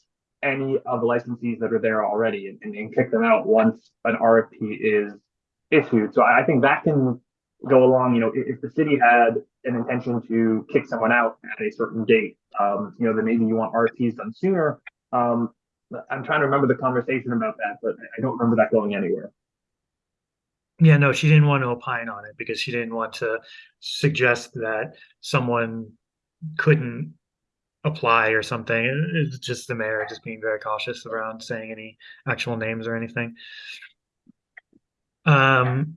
Speaker 3: any of the licensees that are there already and, and, and kick them out once an RFP is issued. So I think that can go along, you know, if, if the city had an intention to kick someone out at a certain date, um, you know, then maybe you want RFPs done sooner. Um, I'm trying to remember the conversation about that, but I don't remember that going anywhere.
Speaker 2: Yeah, no, she didn't want to opine on it because she didn't want to suggest that someone couldn't apply or something. It's just the mayor just being very cautious around saying any actual names or anything. Um,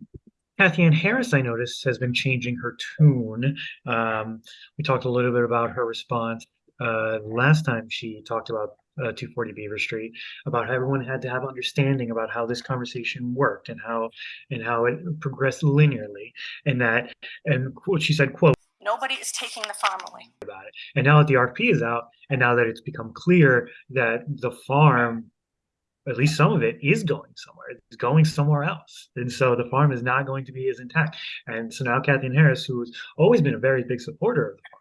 Speaker 2: Cathyann Harris, I noticed, has been changing her tune. Um, we talked a little bit about her response uh, last time she talked about uh, 240 Beaver Street, about how everyone had to have understanding about how this conversation worked and how and how it progressed linearly, and that and she said, "quote."
Speaker 5: Nobody is taking the farm away.
Speaker 2: about it. And now that the RFP is out, and now that it's become clear that the farm, at least some of it, is going somewhere, it's going somewhere else. And so the farm is not going to be as intact. And so now Kathleen Harris, who's always been a very big supporter of the farm,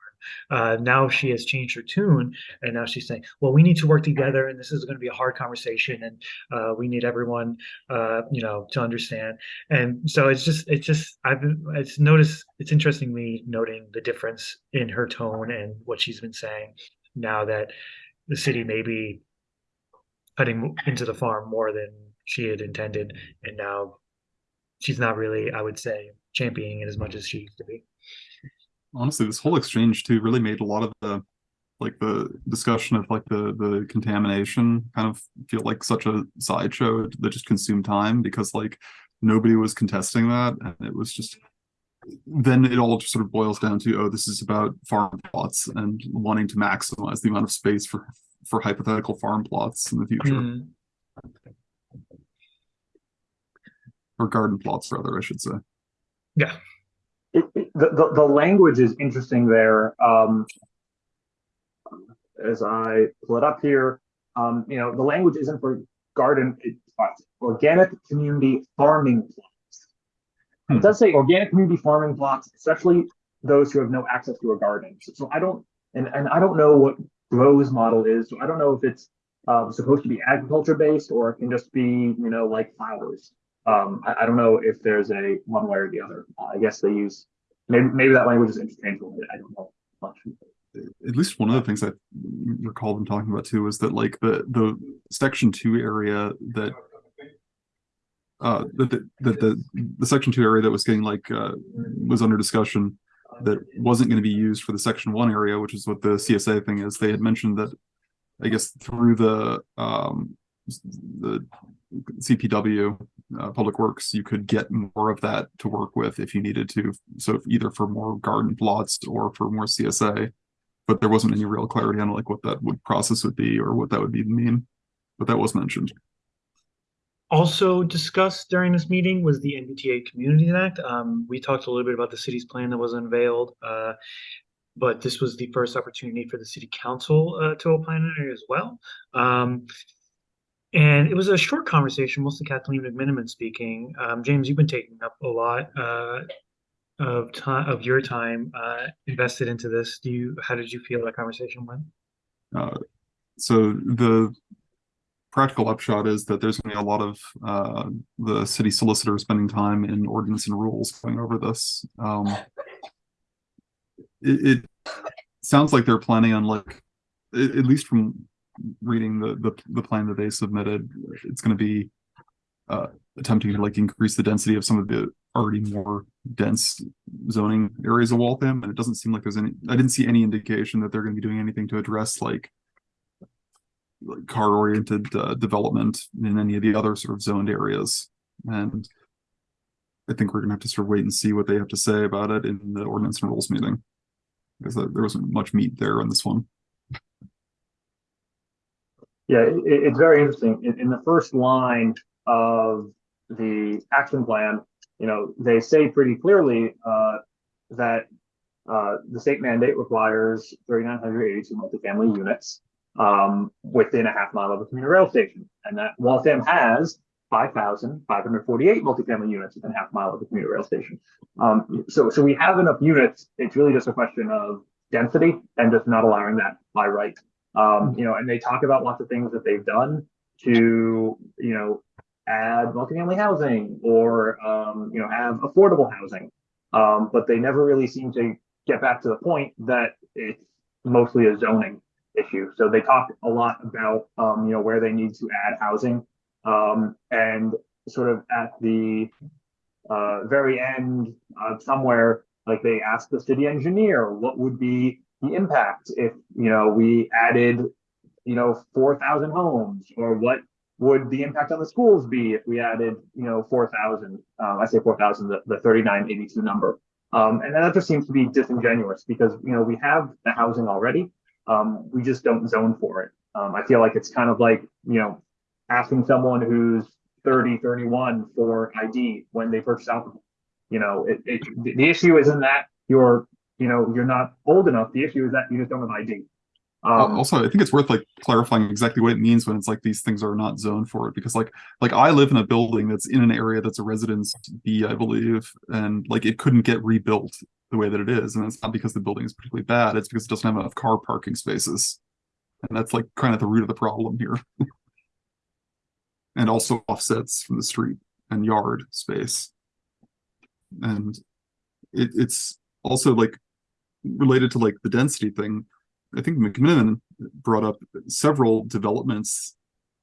Speaker 2: uh, now she has changed her tune, and now she's saying, "Well, we need to work together, and this is going to be a hard conversation, and uh, we need everyone, uh, you know, to understand." And so it's just, it's just, I've it's noticed, it's interesting me noting the difference in her tone and what she's been saying now that the city may be cutting into the farm more than she had intended, and now she's not really, I would say, championing it as much as she used to be.
Speaker 1: Honestly this whole exchange too really made a lot of the like the discussion of like the the contamination kind of feel like such a sideshow that just consumed time because like nobody was contesting that. And it was just then it all just sort of boils down to oh this is about farm plots and wanting to maximize the amount of space for for hypothetical farm plots in the future.
Speaker 2: Mm,
Speaker 1: or garden plots rather i should say.
Speaker 2: Yeah,
Speaker 3: it, it- the, the, language is interesting there. Um, as I pull it up here, um, you know, the language isn't for garden, it's uh, organic community farming plots.
Speaker 1: Hmm.
Speaker 3: It does say organic community farming plots, especially those who have no access to a garden. So, so I don't, and, and I don't know what Grow's model is. So I don't know if it's um, supposed to be agriculture based or it can just be, you know, like flowers. Um, I, I don't know if there's a one way or the other. Uh, I guess they use maybe maybe that language is interchangeable. I don't know much.
Speaker 1: at least one of the things I recall them talking about too was that like the the section two area that uh that the, that the the section two area that was getting like uh was under discussion that wasn't going to be used for the section one area, which is what the CSA thing is. They had mentioned that I guess through the um the DPW uh, Public Works, you could get more of that to work with if you needed to. So either for more garden plots or for more CSA but there wasn't any real clarity on like what that would process would be or what that would even mean. But that was mentioned.
Speaker 2: Also discussed during this meeting was the MBTA Community Act. Um, we talked a little bit about the city's plan that was unveiled, uh, but this was the first opportunity for the city council uh, to opine on it as well. Um, and it was a short conversation, mostly Kathleen McMenimen speaking. Um, James, you've been taking up a lot uh, of time of your time uh, invested into this. Do you? How did you feel that conversation went?
Speaker 1: Uh, so the practical upshot is that there's going to be a lot of uh, the city solicitor spending time in ordinance and rules going over this. Um, it, it sounds like they're planning on like, at, at least from reading the, the the plan that they submitted, it's going to be uh, attempting to like increase the density of some of the already more dense zoning areas of Waltham, and it doesn't seem like there's any. I didn't see any indication that they're going to be doing anything to address like like car-oriented uh, development in any of the other sort of zoned areas, and I think we're going to have to sort of wait and see what they have to say about it in the ordinance and rules meeting, because there wasn't much meat there on this one.
Speaker 3: Yeah, it, it's very interesting. In, in the first line of the action plan, you know, they say pretty clearly uh, that uh, the state mandate requires 3,982 multifamily units um, within a half mile of a commuter rail station, and that Waltham has 5,548 multifamily units within a half mile of the commuter rail station. Um, so, so we have enough units. It's really just a question of density and just not allowing that by right. Um, you know, and they talk about lots of things that they've done to, you know, add multifamily housing or, um, you know, have affordable housing. Um, but they never really seem to get back to the point that it's mostly a zoning issue. So they talk a lot about, um, you know, where they need to add housing. Um, and sort of at the uh, very end, uh, somewhere, like they asked the city engineer, what would be the impact if, you know, we added, you know, four thousand homes, or what would the impact on the schools be if we added, you know, four thousand? Um, I say four thousand, the, the thirty-nine eighty-two number. Um, and that just seems to be disingenuous because, you know, we have the housing already. Um, we just don't zone for it. Um, I feel like it's kind of like, you know, asking someone who's 30, 31 for ID when they purchase alcohol. You know, it, it, the- the issue isn't that you're, you know, you're not old enough. The issue is that you just don't have ID. Um,
Speaker 1: also, I think it's worth like clarifying exactly what it means when it's like these things are not zoned for it because like like I live in a building that's in an area that's a residence B, I believe, and like it couldn't get rebuilt the way that it is, and it's not because the building is particularly bad; it's because it doesn't have enough car parking spaces, and that's like kind of the root of the problem here. and also offsets from the street and yard space, and it, it's also like related to like the density thing. I think McMillan brought up several developments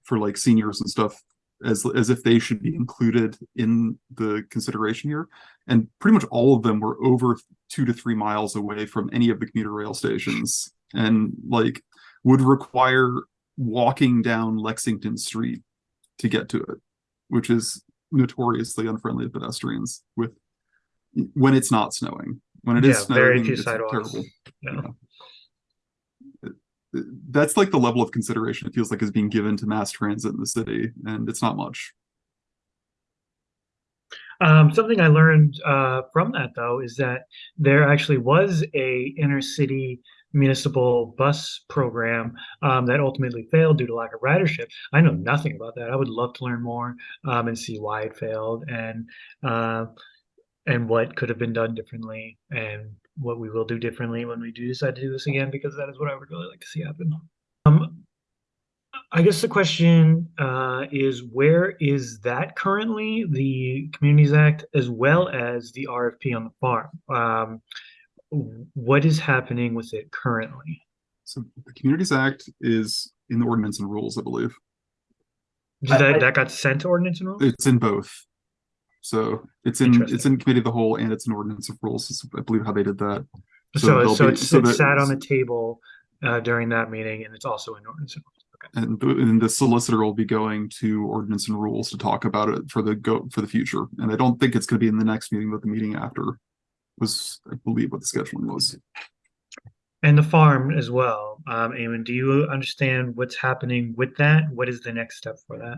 Speaker 1: for like seniors and stuff as as if they should be included in the consideration here. And pretty much all of them were over two to three miles away from any of the commuter rail stations and like would require walking down Lexington Street to get to it, which is notoriously unfriendly to pedestrians with when it's not snowing. When it is
Speaker 2: Yeah, very
Speaker 1: snowing,
Speaker 2: few
Speaker 1: it's
Speaker 2: sidewalks.
Speaker 1: terrible
Speaker 2: Yeah.
Speaker 1: that's like the level of consideration it feels like is being given to mass transit in the city and it's not much
Speaker 2: Um, something I learned uh, from that though is that there actually was a inner city municipal bus program um, that ultimately failed due to lack of ridership. I know nothing about that. I would love to learn more um, and see why it failed and uh, and what could have been done differently and what we will do differently when we do decide to do this again because that is what I would really like to see happen. Um, I guess the question uh, is where is that currently, the Communities Act as well as the RFP on the farm? Um, what is happening with it currently?
Speaker 1: so the communities act is in the ordinance and rules i believe
Speaker 2: Did that
Speaker 3: I-
Speaker 2: that got sent to ordinance and rules?
Speaker 1: it's in both so it's in it's in committee of the whole and it's an ordinance of rules is, i believe how they did that
Speaker 2: So
Speaker 1: there'll
Speaker 2: so
Speaker 1: be-
Speaker 2: it's
Speaker 1: so
Speaker 2: it sat on the table uh, during that meeting and it's also in ordinance and rules. Okay.
Speaker 1: and, the- and the solicitor will be going to ordinance and rules to talk about it for the go for the future and i don't think it's going to be in the next meeting but the meeting after was i believe what the scheduling was
Speaker 2: And the farm as well. Um, Eamon, do you understand what's happening with that? What is the next step for that?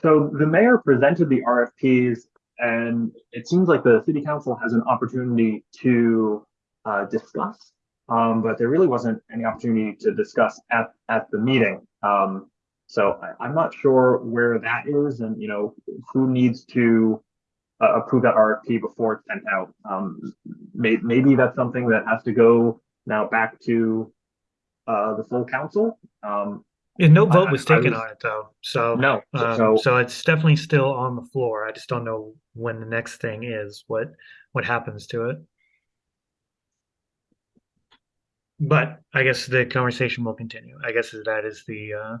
Speaker 3: So the mayor presented the RFPs and it seems like the city council has an opportunity to uh, discuss. Um, but there really wasn't any opportunity to discuss at, at the meeting. Um, so I, I'm not sure where that is and, you know, who needs to uh, approve that RFP before it's sent out. Um, may, maybe that's something that has to go now back to uh, the full council. Um,
Speaker 2: Yeah, no
Speaker 3: I-
Speaker 2: vote was
Speaker 3: I
Speaker 2: taken
Speaker 3: was-
Speaker 2: on it though. So
Speaker 3: no,
Speaker 2: Um,
Speaker 3: so.
Speaker 2: so it's definitely still on the floor. I just don't know when the next thing is, what what happens to it. But I guess the conversation will continue. I guess that is the uh,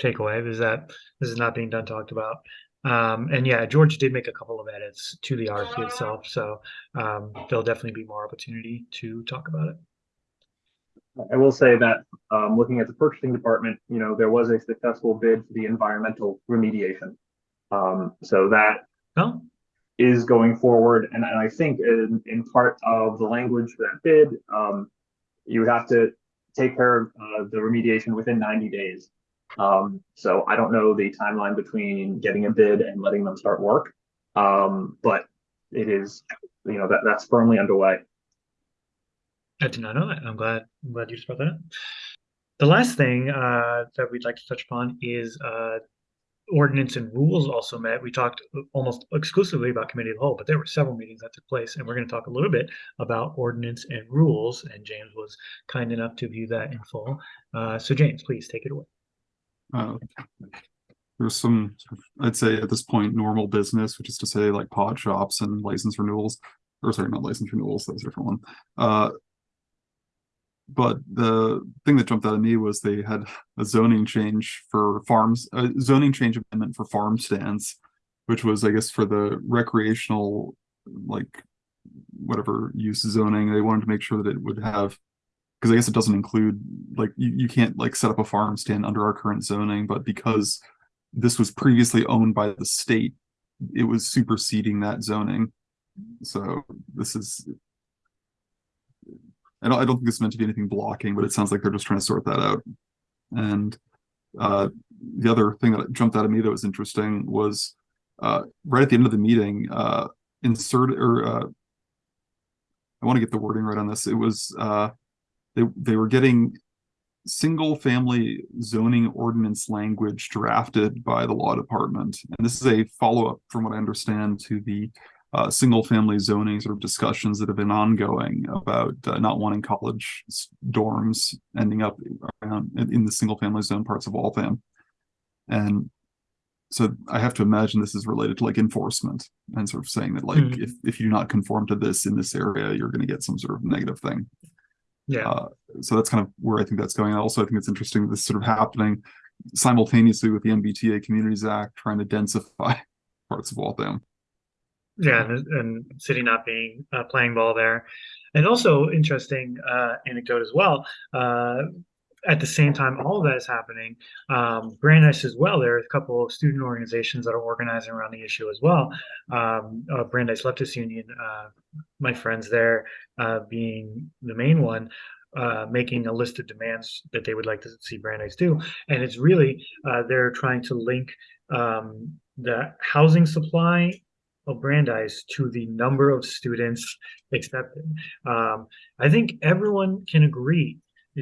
Speaker 2: takeaway is that this is not being done talked about. Um, and yeah, George did make a couple of edits to the RFP itself, so um, there'll definitely be more opportunity to talk about it.
Speaker 3: I will say that, um, looking at the purchasing department, you know, there was a successful bid for the environmental remediation. Um, so that
Speaker 2: Oh,
Speaker 3: is going forward, and, and I think in, in part of the language for that bid, um, you would have to take care of, uh, the remediation within ninety days. Um, so I don't know the timeline between getting a bid and letting them start work. Um, but it is, you know, that, that's firmly underway.
Speaker 2: I did not know that. I'm glad. I'm glad you just brought that up. The last thing uh, that we'd like to touch upon is uh, ordinance and rules also met. We talked almost exclusively about committee of the whole, but there were several meetings that took place, and we're going to talk a little bit about ordinance and rules. And James was kind enough to view that in full. Uh, so James, please take it away.
Speaker 1: Uh, there's some, I'd say at this point, normal business, which is to say like pod shops and license renewals, or sorry, not license renewals, that's a different one. Uh, but the thing that jumped out at me was they had a zoning change for farms, a zoning change amendment for farm stands, which was, I guess, for the recreational, like, whatever use zoning, they wanted to make sure that it would have because I guess it doesn't include like you, you can't like set up a farm stand under our current zoning, but because this was previously owned by the state, it was superseding that zoning. So this is I don't I don't think it's meant to be anything blocking, but it sounds like they're just trying to sort that out. And uh the other thing that jumped out at me that was interesting was uh right at the end of the meeting, uh insert or uh I want to get the wording right on this. It was uh they they were getting single family zoning ordinance language drafted by the law department and this is a follow-up from what i understand to the uh, single family zoning sort of discussions that have been ongoing about uh, not wanting college dorms ending up around in, the single family zone parts of waltham and so i have to imagine this is related to like enforcement and sort of saying that like
Speaker 2: Mhm.
Speaker 1: if, if you do not conform to this in this area you're going to get some sort of negative thing
Speaker 2: Yeah.
Speaker 1: uh, so that's kind of where I think that's going. And also, I think it's interesting this sort of happening simultaneously with the MBTA Communities Act trying to densify parts of Waltham.
Speaker 2: Yeah, and, and city not being uh, playing ball there, and also interesting uh, anecdote as well. Uh, at the same time, all of that is happening. Um, Brandeis as well. There are a couple of student organizations that are organizing around the issue as well. Um, uh, Brandeis Leftist Union, uh, my friends there, uh, being the main one. Uh, making a list of demands that they would like to see Brandeis do, and it's really uh, they're trying to link um, the housing supply of Brandeis to the number of students accepted. Um, I think everyone can agree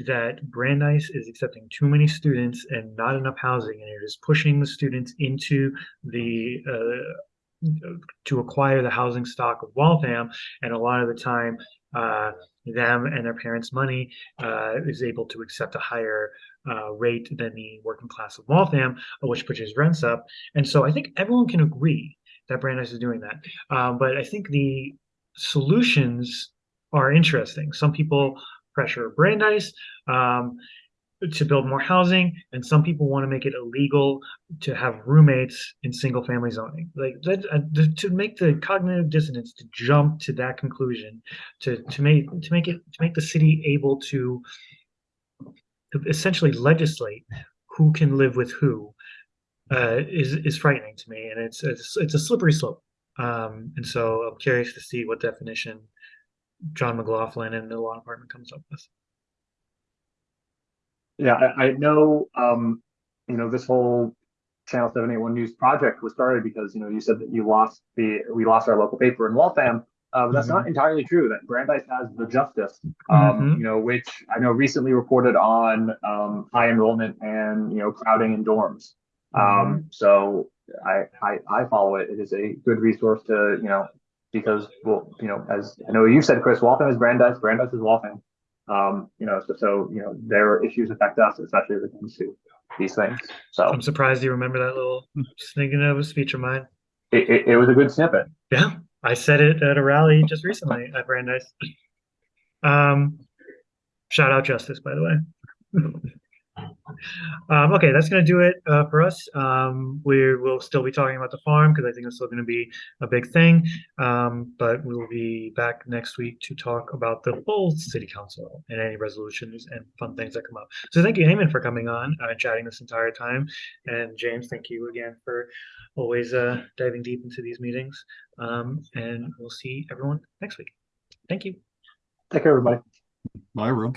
Speaker 2: that Brandeis is accepting too many students and not enough housing, and it is pushing the students into the uh, to acquire the housing stock of Waltham, and a lot of the time, uh, them and their parents' money uh, is able to accept a higher uh, rate than the working class of Waltham, which pushes rents up. And so I think everyone can agree that Brandeis is doing that. Um, but I think the solutions are interesting. Some people pressure Brandeis um, to build more housing, and some people want to make it illegal to have roommates in single family zoning. Like that, uh, to make the cognitive dissonance to jump to that conclusion, to to make to make it to make the city able to essentially legislate who can live with who uh, is is frightening to me, and it's it's it's a slippery slope. Um, and so I'm curious to see what definition John McLaughlin and the law department comes up with.
Speaker 3: Yeah, I, I know, um, you know, this whole Channel seven eight one news project was started because, you know, you said that you lost the, we lost our local paper in Waltham. Uh, but that's not entirely true, that Brandeis has the Justice, um,
Speaker 2: Mhm.
Speaker 3: you know, which I know recently reported on, um, high enrollment and, you know, crowding in dorms. Um, so I, I, I follow it. It is a good resource to, you know, because, well, you know, as I know you said, Chris, Waltham is Brandeis, Brandeis is Waltham. Um, you know, so, so, you know, their issues affect us, especially when it comes to these things. So
Speaker 2: I'm surprised you remember that little sneaking of a speech of mine.
Speaker 3: it, it, it was a good snippet.
Speaker 2: Yeah, I said it at a rally just recently at Brandeis. Um, shout out Justice, by the way. Um, okay, that's gonna do it uh, for us. Um, we will still be talking about the farm because I think it's still gonna be a big thing. Um, but we will be back next week to talk about the full city council and any resolutions and fun things that come up. So thank you, Eamon, for coming on uh, and chatting this entire time. And James, thank you again for always uh, diving deep into these meetings. Um, and we'll see everyone next week. Thank you.
Speaker 3: Take care, everybody.
Speaker 1: My room.